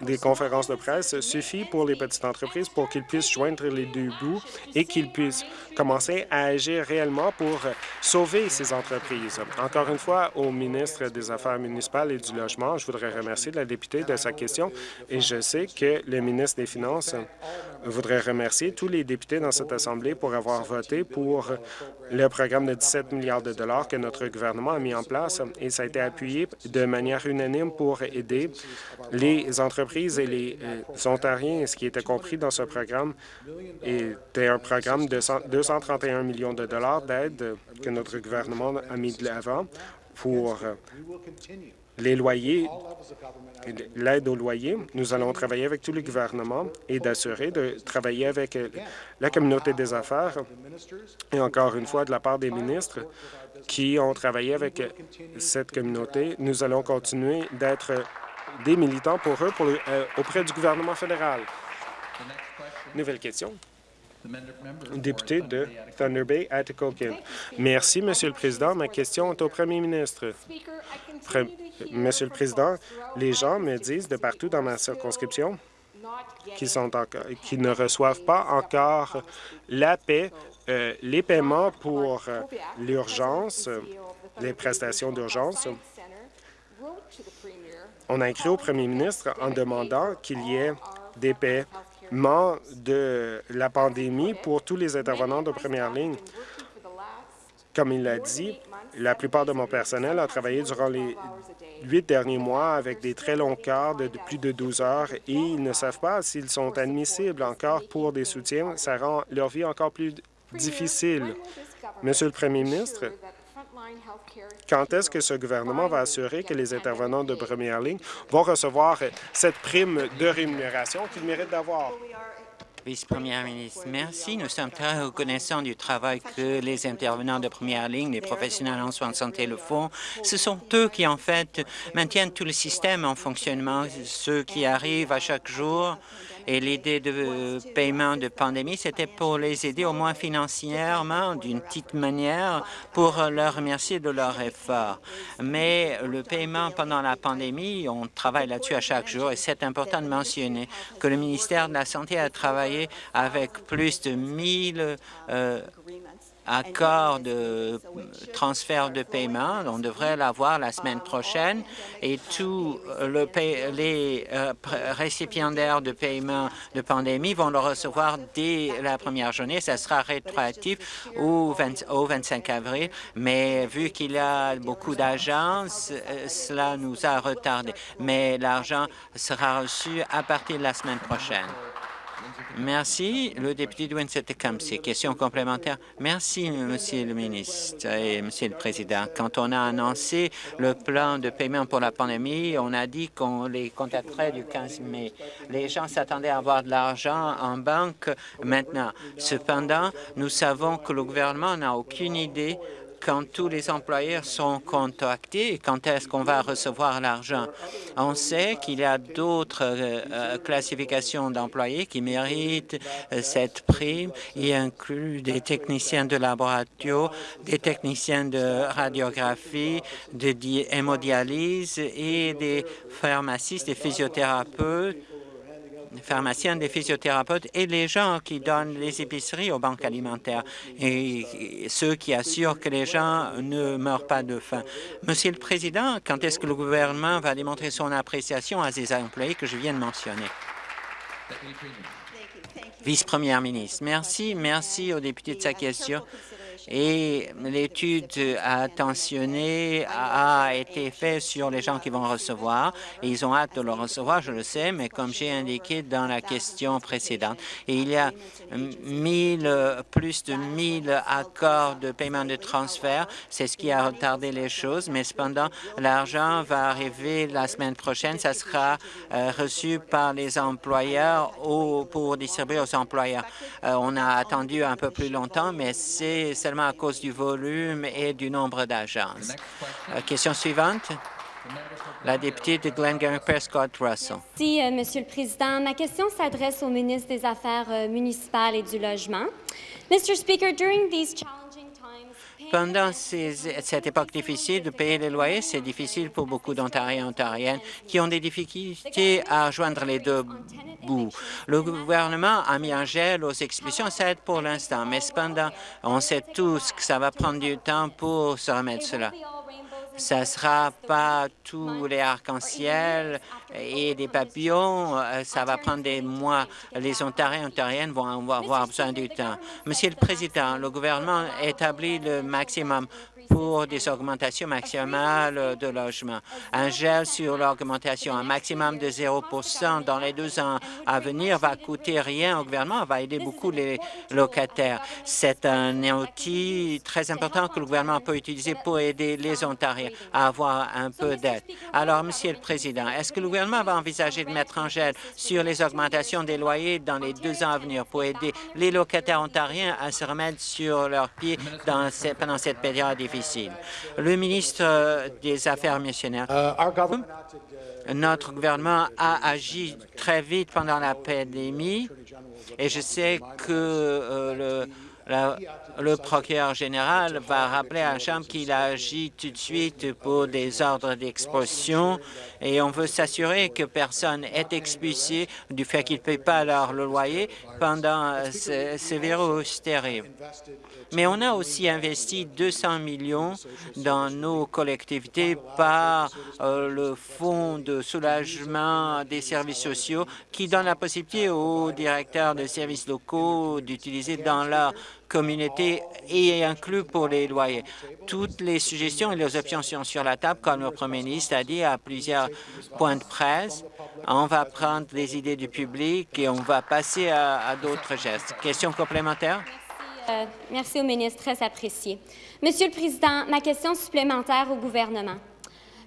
S3: des conférences de presse suffit pour les petites entreprises pour qu'ils puissent joindre les deux bouts et qu'ils puissent commencer à agir réellement pour sauver ces entreprises. Encore une fois, au ministre des Affaires municipales et du Logement, je voudrais remercier la députée de sa question et je sais que le ministre des Finances voudrait remercier tous les députés dans cette Assemblée pour avoir voté pour le programme de 17 milliards de dollars que notre gouvernement a mis en place et ça a été appuyé de manière unanime pour aider les entreprises et les euh, Ontariens. Ce qui était compris dans ce programme était un programme de 231 millions de dollars d'aide que notre gouvernement a mis de l'avant pour euh, les loyers, l'aide aux loyers. Nous allons travailler avec tous les gouvernements et d'assurer de travailler avec euh, la communauté des affaires et encore une fois de la part des ministres qui ont travaillé avec cette communauté. Nous allons continuer d'être des militants pour eux euh, auprès du gouvernement fédéral. Nouvelle question. Député de Thunder Bay, Atikokan. Merci, Monsieur le Président. Ma question est au Premier ministre. Monsieur le Président, les gens me disent de partout dans ma circonscription qui, sont qui ne reçoivent pas encore la paix, euh, les paiements pour euh, l'urgence, les prestations d'urgence. On a écrit au premier ministre en demandant qu'il y ait des paiements de la pandémie pour tous les intervenants de première ligne. Comme il l'a dit, la plupart de mon personnel a travaillé durant les huit derniers mois avec des très longs quarts de, plus de 12 heures et ils ne savent pas s'ils sont admissibles encore pour des soutiens. Ça rend leur vie encore plus difficile. Monsieur le Premier ministre, quand est-ce que ce gouvernement va assurer que les intervenants de première ligne vont recevoir cette prime de rémunération qu'ils méritent d'avoir?
S5: Vice-première ministre, merci. Nous sommes très reconnaissants du travail que les intervenants de première ligne, les professionnels en soins de santé le font. Ce sont eux qui, en fait, maintiennent tout le système en fonctionnement, ceux qui arrivent à chaque jour et l'idée de paiement de pandémie, c'était pour les aider au moins financièrement, d'une petite manière, pour leur remercier de leur effort. Mais le paiement pendant la pandémie, on travaille là-dessus à chaque jour et c'est important de mentionner que le ministère de la Santé a travaillé avec plus de 1000 accord de transfert de paiement. On devrait l'avoir la semaine prochaine et tous le les euh, récipiendaires de paiement de pandémie vont le recevoir dès la première journée. Ça sera rétroactif au, 25 avril, mais vu qu'il y a beaucoup d'agences, euh, cela nous a retardé. Mais l'argent sera reçu à partir de la semaine prochaine. Merci. Le député de Winsett-Tecumseh. Question complémentaire. Merci, Monsieur le ministre et Monsieur le Président. Quand on a annoncé le plan de paiement pour la pandémie, on a dit qu'on les contacterait du 15 mai. Les gens s'attendaient à avoir de l'argent en banque maintenant. Cependant, nous savons que le gouvernement n'a aucune idée quand tous les employeurs sont contactés, quand est-ce qu'on va recevoir l'argent. On sait qu'il y a d'autres euh, euh, classifications d'employés qui méritent euh, cette prime. Il inclut des techniciens de laboratoire, des techniciens de radiographie, de hémodialyse et des pharmacistes, des physiothérapeutes pharmaciens, des physiothérapeutes et les gens qui donnent les épiceries aux banques alimentaires et ceux qui assurent que les gens ne meurent pas de faim. Monsieur le Président, quand est-ce que le gouvernement va démontrer son appréciation à ces employés que je viens de mentionner? Vice-première ministre, merci. Merci aux députés de sa question et l'étude attentionnée a été faite sur les gens qui vont recevoir. Et ils ont hâte de le recevoir, je le sais, mais comme j'ai indiqué dans la question précédente, il y a plus de 1000 accords de paiement de transfert, c'est ce qui a retardé les choses, mais cependant, l'argent va arriver la semaine prochaine, ça sera euh, reçu par les employeurs ou pour distribuer aux employeurs. Euh, on a attendu un peu plus longtemps, mais c'est à cause du volume et du nombre d'agences. Euh, question suivante. La députée de Glengarry Prescott Russell.
S6: Merci, euh, Monsieur le Président. Ma question s'adresse au ministre des Affaires euh, municipales et du Logement. Mr. Speaker, during these challenging times,
S5: Pendant cette époque difficile de payer les loyers, c'est difficile pour beaucoup d'Ontariens et Ontariennes qui ont des difficultés à joindre les deux bouts. Le gouvernement a mis un gel aux expulsions, ça aide pour l'instant, mais cependant, on sait tous que ça va prendre du temps pour se remettre cela. Ça ne sera pas tous les arcs-en-ciel et des papillons. euh, Ça va prendre des mois. Les Ontariens et Ontariennes vont avoir besoin du temps. Monsieur le Président, le gouvernement établit le maximum pour des augmentations maximales de logements. Un gel sur l'augmentation, un maximum de 0% dans les deux ans à venir va coûter rien au gouvernement, va aider beaucoup les locataires. C'est un outil très important que le gouvernement peut utiliser pour aider les Ontariens à avoir un peu d'aide. Alors, Monsieur le Président, est-ce que le gouvernement va envisager de mettre un gel sur les augmentations des loyers dans les deux ans à venir pour aider les locataires ontariens à se remettre sur leurs pieds pendant cette période difficile? Le ministre des Affaires missionnaires. Notre gouvernement a agi très vite pendant la pandémie et je sais que euh, le, le procureur général va rappeler à la Chambre qu'il a agi tout de suite pour des ordres d'expulsion et on veut s'assurer que personne est expulsé du fait qu'il ne paye pas leur le loyer pendant ce, ce virus. Mais on a aussi investi 200 millions dans nos collectivités par euh, le Fonds de soulagement des services sociaux qui donne la possibilité aux directeurs de services locaux d'utiliser dans leur communauté et inclus pour les loyers. Toutes les suggestions et les options sont sur la table, comme le Premier ministre a dit à plusieurs points de presse. On va prendre les idées du public et on va passer à, d'autres gestes. Question complémentaire?
S6: Euh, merci au ministre, très apprécié. Monsieur le Président, ma question supplémentaire au gouvernement.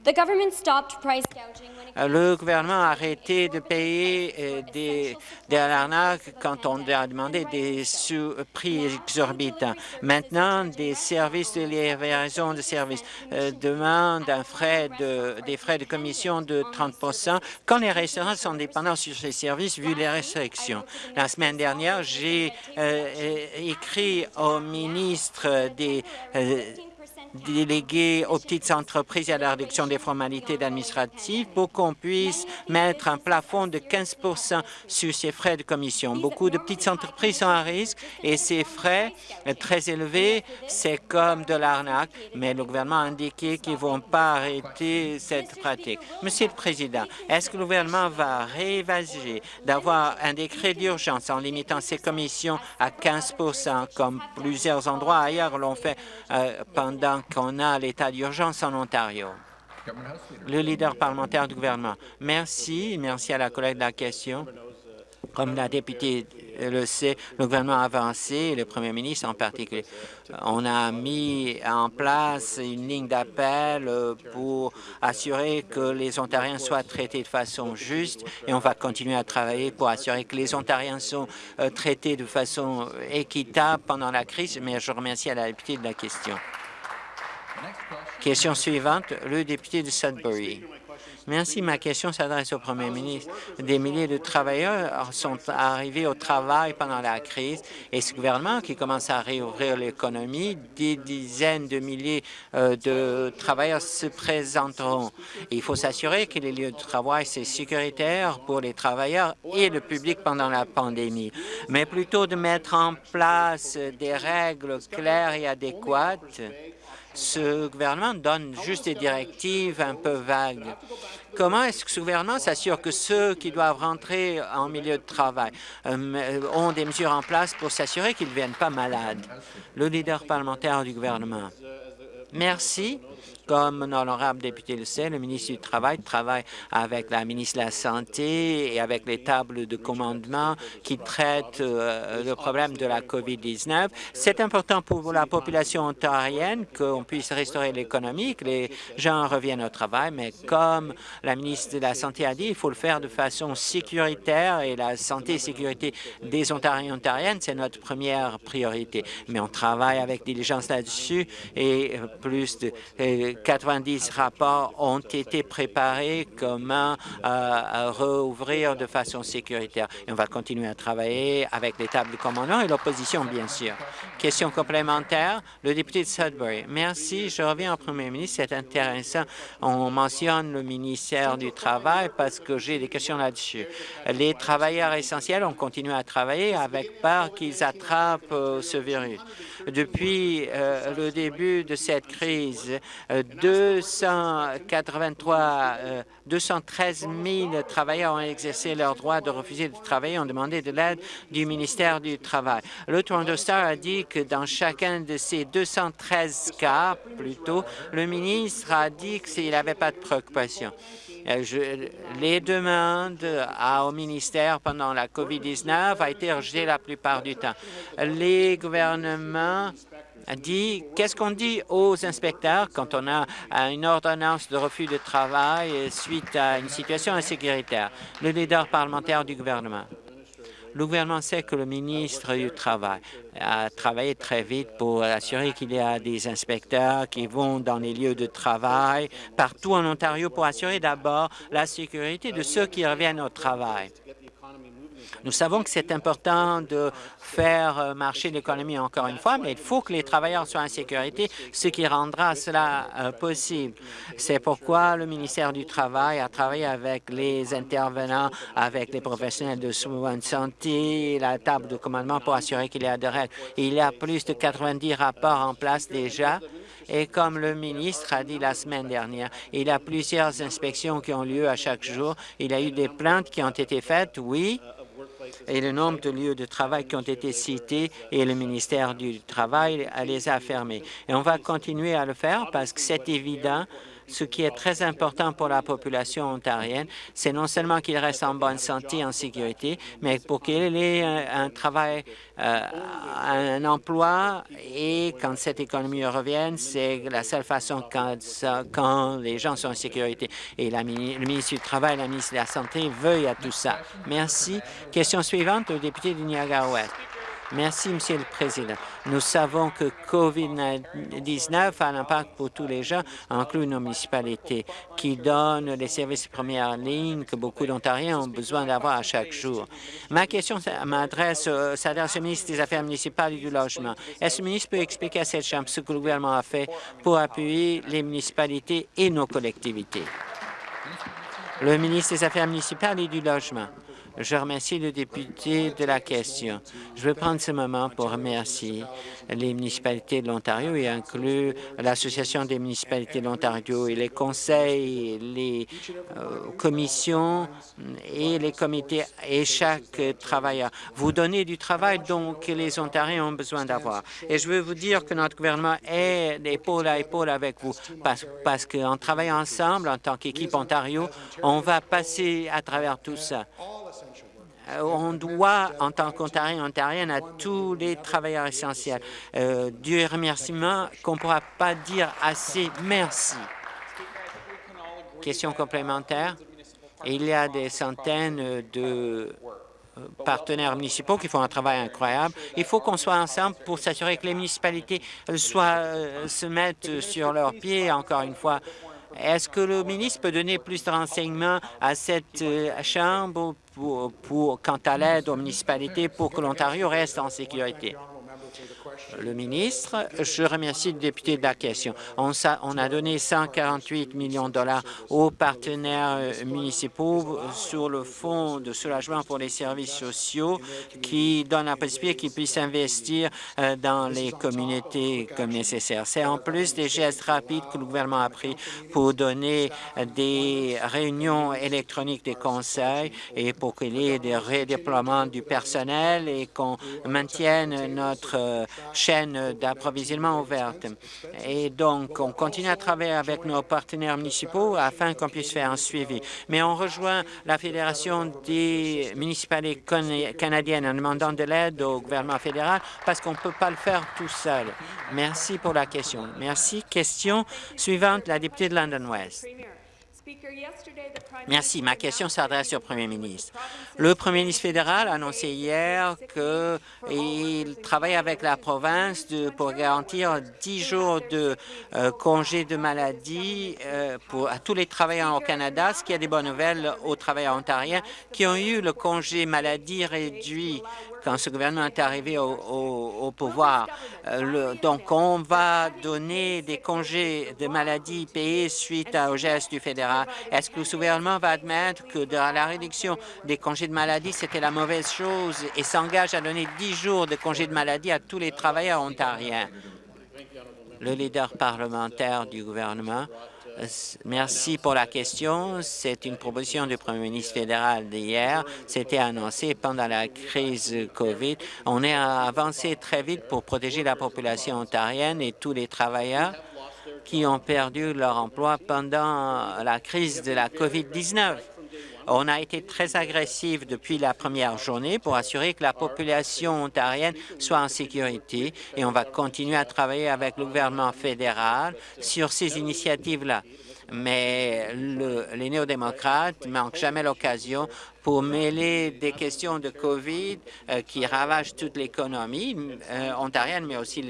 S6: The government stopped price gouging
S5: Le gouvernement a arrêté de payer euh, des, des arnaques quand on a demandé des sous- prix exorbitants. Maintenant, des services de livraison de services euh, demandent un frais de, des frais de commission de 30% quand les restaurants sont dépendants sur ces services vu les restrictions. La semaine dernière, j'ai euh, euh, écrit au ministre des euh, délégués aux petites entreprises et à la réduction des formalités administratives pour qu'on puisse mettre un plafond de 15 sur ces frais de commission. Beaucoup de petites entreprises sont à risque et ces frais très élevés, c'est comme de l'arnaque, mais le gouvernement a indiqué qu'ils ne vont pas arrêter cette pratique. Monsieur le Président, est-ce que le gouvernement va réévaluer d'avoir un décret d'urgence en limitant ces commissions à 15 comme plusieurs endroits ailleurs l'ont fait euh, pendant qu'on a l'état d'urgence en Ontario. Le leader parlementaire du gouvernement. Merci. Merci à la collègue de la question. Comme la députée le sait, le gouvernement a avancé, le premier ministre en particulier. On a mis en place une ligne d'appel pour assurer que les Ontariens soient traités de façon juste et on va continuer à travailler pour assurer que les Ontariens sont euh, traités de façon équitable pendant la crise. Mais je remercie la députée de la question. Question suivante, le député de Sudbury. Merci. Ma question s'adresse au premier ministre. Des milliers de travailleurs sont arrivés au travail pendant la crise et ce gouvernement qui commence à réouvrir l'économie, des dizaines de milliers euh, de travailleurs se présenteront. Il faut s'assurer que les lieux de travail, c'est sécuritaire pour les travailleurs et le public pendant la pandémie, mais plutôt de mettre en place des règles claires et adéquates ce gouvernement donne juste des directives un peu vagues. Comment est-ce que ce gouvernement s'assure que ceux qui doivent rentrer en milieu de travail euh, ont des mesures en place pour s'assurer qu'ils ne viennent pas malades? Le leader parlementaire du gouvernement. Merci. Comme l'honorable député le sait, le ministre du Travail travaille avec la ministre de la Santé et avec les tables de commandement qui traitent euh, le problème de la COVID-19. C'est important pour la population ontarienne qu'on puisse restaurer l'économie, que les gens reviennent au travail, mais comme la ministre de la Santé a dit, il faut le faire de façon sécuritaire et la santé et sécurité des Ontariens et Ontariennes, c'est notre première priorité. Mais on travaille avec diligence là-dessus et euh, plus de... euh, 90 rapports ont été préparés comment euh, rouvrir de façon sécuritaire. Et on va continuer à travailler avec les tables de commandement et l'opposition, bien sûr. Question complémentaire, le député de Sudbury. Merci. Je reviens au premier ministre. C'est intéressant. On mentionne le ministère du Travail parce que j'ai des questions là-dessus. Les travailleurs essentiels ont continué à travailler avec peur qu'ils attrapent euh, ce virus. Depuis euh, le début de cette crise, 283, 213 000 travailleurs ont exercé leur droit de refuser de travailler, ont demandé de l'aide du ministère du Travail. Le Toronto Star a dit que dans chacun de ces 213 cas, plutôt, le ministre a dit qu'il n'avait pas de préoccupation. Euh, les demandes au ministère pendant la COVID-19 a été rejetées la plupart du temps. Les gouvernements dit qu'est-ce qu'on dit aux inspecteurs quand on a une ordonnance de refus de travail suite à une situation insécuritaire? Le leader parlementaire du gouvernement. Le gouvernement sait que le ministre du Travail a travaillé très vite pour assurer qu'il y a des inspecteurs qui vont dans les lieux de travail partout en Ontario pour assurer d'abord la sécurité de ceux qui reviennent au travail. Nous savons que c'est important de faire euh, marcher l'économie encore une fois, mais il faut que les travailleurs soient en sécurité, ce qui rendra cela euh, possible. C'est pourquoi le ministère du Travail a travaillé avec les intervenants, avec les professionnels de soins de santé, la table de commandement pour assurer qu'il y a des règles. Il y a plus de 90 rapports en place déjà. Et comme le ministre a dit la semaine dernière, il y a plusieurs inspections qui ont lieu à chaque jour. Il y a eu des plaintes qui ont été faites, oui, et le nombre de lieux de travail qui ont été cités et le ministère du Travail les a fermés. Et on va continuer à le faire parce que c'est évident ce qui est très important pour la population ontarienne, c'est non seulement qu'il reste en bonne santé, en sécurité, mais pour qu'il ait un, travail, euh, un emploi et quand cette économie revienne, c'est la seule façon quand, les gens sont en sécurité. Et le ministre du Travail, la ministre de la Santé veuille à tout ça. Merci. Question suivante, au député du Niagara-Ouest. Merci, Monsieur le Président. Nous savons que COVID-19 a un impact pour tous les gens, inclus nos municipalités, qui donnent les services de première ligne que beaucoup d'Ontariens ont besoin d'avoir à chaque jour. Ma question m'adresse s'adresse au ministre des Affaires municipales et du Logement. Est-ce que le ministre peut expliquer à cette Chambre ce que le gouvernement a fait pour appuyer les municipalités et nos collectivités? Le ministre des Affaires municipales et du Logement. Je remercie le député de la question. Je veux prendre ce moment pour remercier les municipalités de l'Ontario et inclure l'Association des municipalités de l'Ontario et les conseils, les euh, commissions et les comités et chaque travailleur. Vous donnez du travail dont les Ontariens ont besoin d'avoir. Et je veux vous dire que notre gouvernement est épaule à épaule avec vous parce qu'en travaillant ensemble, en tant qu'équipe Ontario, on va passer à travers tout ça. Euh, on doit, en tant qu'Ontarien, Ontarienne, à tous les travailleurs essentiels, euh, du remerciement qu'on ne pourra pas dire assez merci. Question complémentaire. Il y a des centaines de euh, partenaires municipaux qui font un travail incroyable. Il faut qu'on soit ensemble pour s'assurer que les municipalités soient, se mettent sur leurs pieds, encore une fois, est-ce que le ministre peut donner plus de renseignements à cette Chambre pour, quant à l'aide aux municipalités pour que l'Ontario reste en sécurité. Le ministre, je remercie le député de la question. On, a donné 148 millions de dollars aux partenaires euh, municipaux sur le fonds de soulagement pour les services sociaux qui donne la possibilité qu'ils puissent investir euh, dans les communautés comme nécessaire. C'est en plus des gestes rapides que le gouvernement a pris pour donner des réunions électroniques des conseils et pour qu'il y ait des redéploiements du personnel et qu'on maintienne notre euh, chaîne d'approvisionnement ouverte. Et donc, on continue à travailler avec nos partenaires municipaux afin qu'on puisse faire un suivi. Mais on rejoint la Fédération des municipalités canadiennes en demandant de l'aide au gouvernement fédéral parce qu'on ne peut pas le faire tout seul. Merci pour la question. Merci. Question suivante, la députée de London West. Merci. Ma question s'adresse au Premier ministre. Le Premier ministre fédéral a annoncé hier qu'il travaille avec la province de, pour garantir 10 jours de euh, congé de maladie euh, pour, à tous les travailleurs au Canada, ce qui a des bonnes nouvelles aux travailleurs ontariens qui ont eu le congé maladie réduit quand ce gouvernement est arrivé au, pouvoir. Euh, donc, on va donner des congés de maladie payés suite au geste du fédéral. Est-ce que le gouvernement va admettre que la réduction des congés de maladie, c'était la mauvaise chose et s'engage à donner 10 jours de congés de maladie à tous les travailleurs ontariens? Le leader parlementaire du gouvernement Merci pour la question. C'est une proposition du premier ministre fédéral d'hier. C'était annoncé pendant la crise COVID. On est avancé très vite pour protéger la population ontarienne et tous les travailleurs qui ont perdu leur emploi pendant la crise de la COVID-19. On a été très agressif depuis la première journée pour assurer que la population ontarienne soit en sécurité et on va continuer à travailler avec le gouvernement fédéral sur ces initiatives-là mais les néo-démocrates manquent jamais l'occasion pour mêler des questions de COVID euh, qui ravagent toute l'économie euh, ontarienne, mais aussi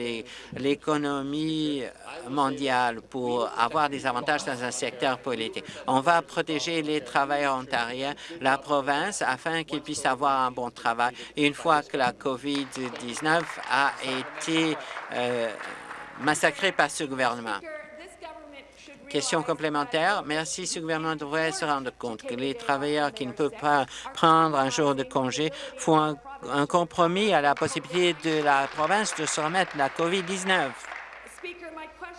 S5: l'économie mondiale pour avoir des avantages dans un secteur politique. On va protéger les travailleurs ontariens, la province, afin qu'ils puissent avoir un bon travail. Et une fois que la COVID-19 a été euh, massacrée par ce gouvernement. Question complémentaire. Merci. Ce gouvernement devrait se rendre compte que les travailleurs qui ne peuvent pas prendre un jour de congé font un, compromis à la possibilité de la province de se remettre la COVID-19.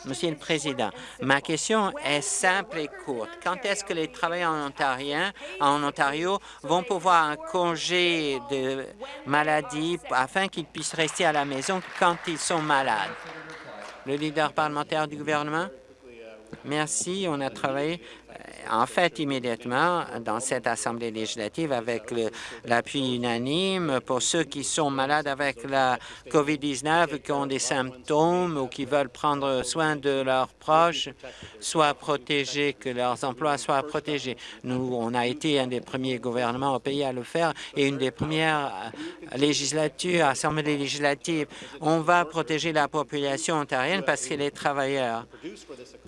S5: Monsieur le Président, ma question est simple et courte. Quand est-ce que les travailleurs ontariens en Ontario vont pouvoir un congé de maladie afin qu'ils puissent rester à la maison quand ils sont malades? Le leader parlementaire du gouvernement? Merci. On a travaillé en fait immédiatement dans cette Assemblée législative avec l'appui unanime pour ceux qui sont malades avec la COVID-19, qui ont des symptômes ou qui veulent prendre soin de leurs proches, soient protégés, que leurs emplois soient protégés. Nous, on a été un des premiers gouvernements au pays à le faire et une des premières législatures, assemblées législatives. On va protéger la population ontarienne parce que les travailleurs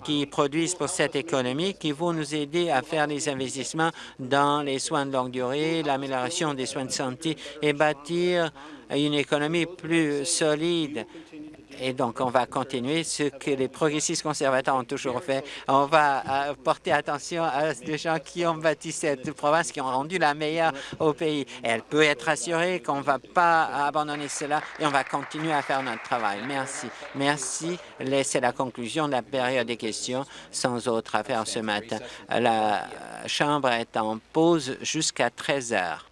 S5: qui produisent pour cette économie, qui vont nous aider à faire des investissements dans les soins de longue durée, l'amélioration des soins de santé et bâtir une économie plus solide et donc, on va continuer ce que les progressistes conservateurs ont toujours fait. On va euh, porter attention à des gens qui ont bâti cette province, qui ont rendu la meilleure au pays. elle peut être assurée qu'on ne va pas abandonner cela et on va continuer à faire notre travail. Merci. Merci. C'est la conclusion de la période des questions. Sans autre affaire ce matin. La Chambre est en pause jusqu'à 13 heures.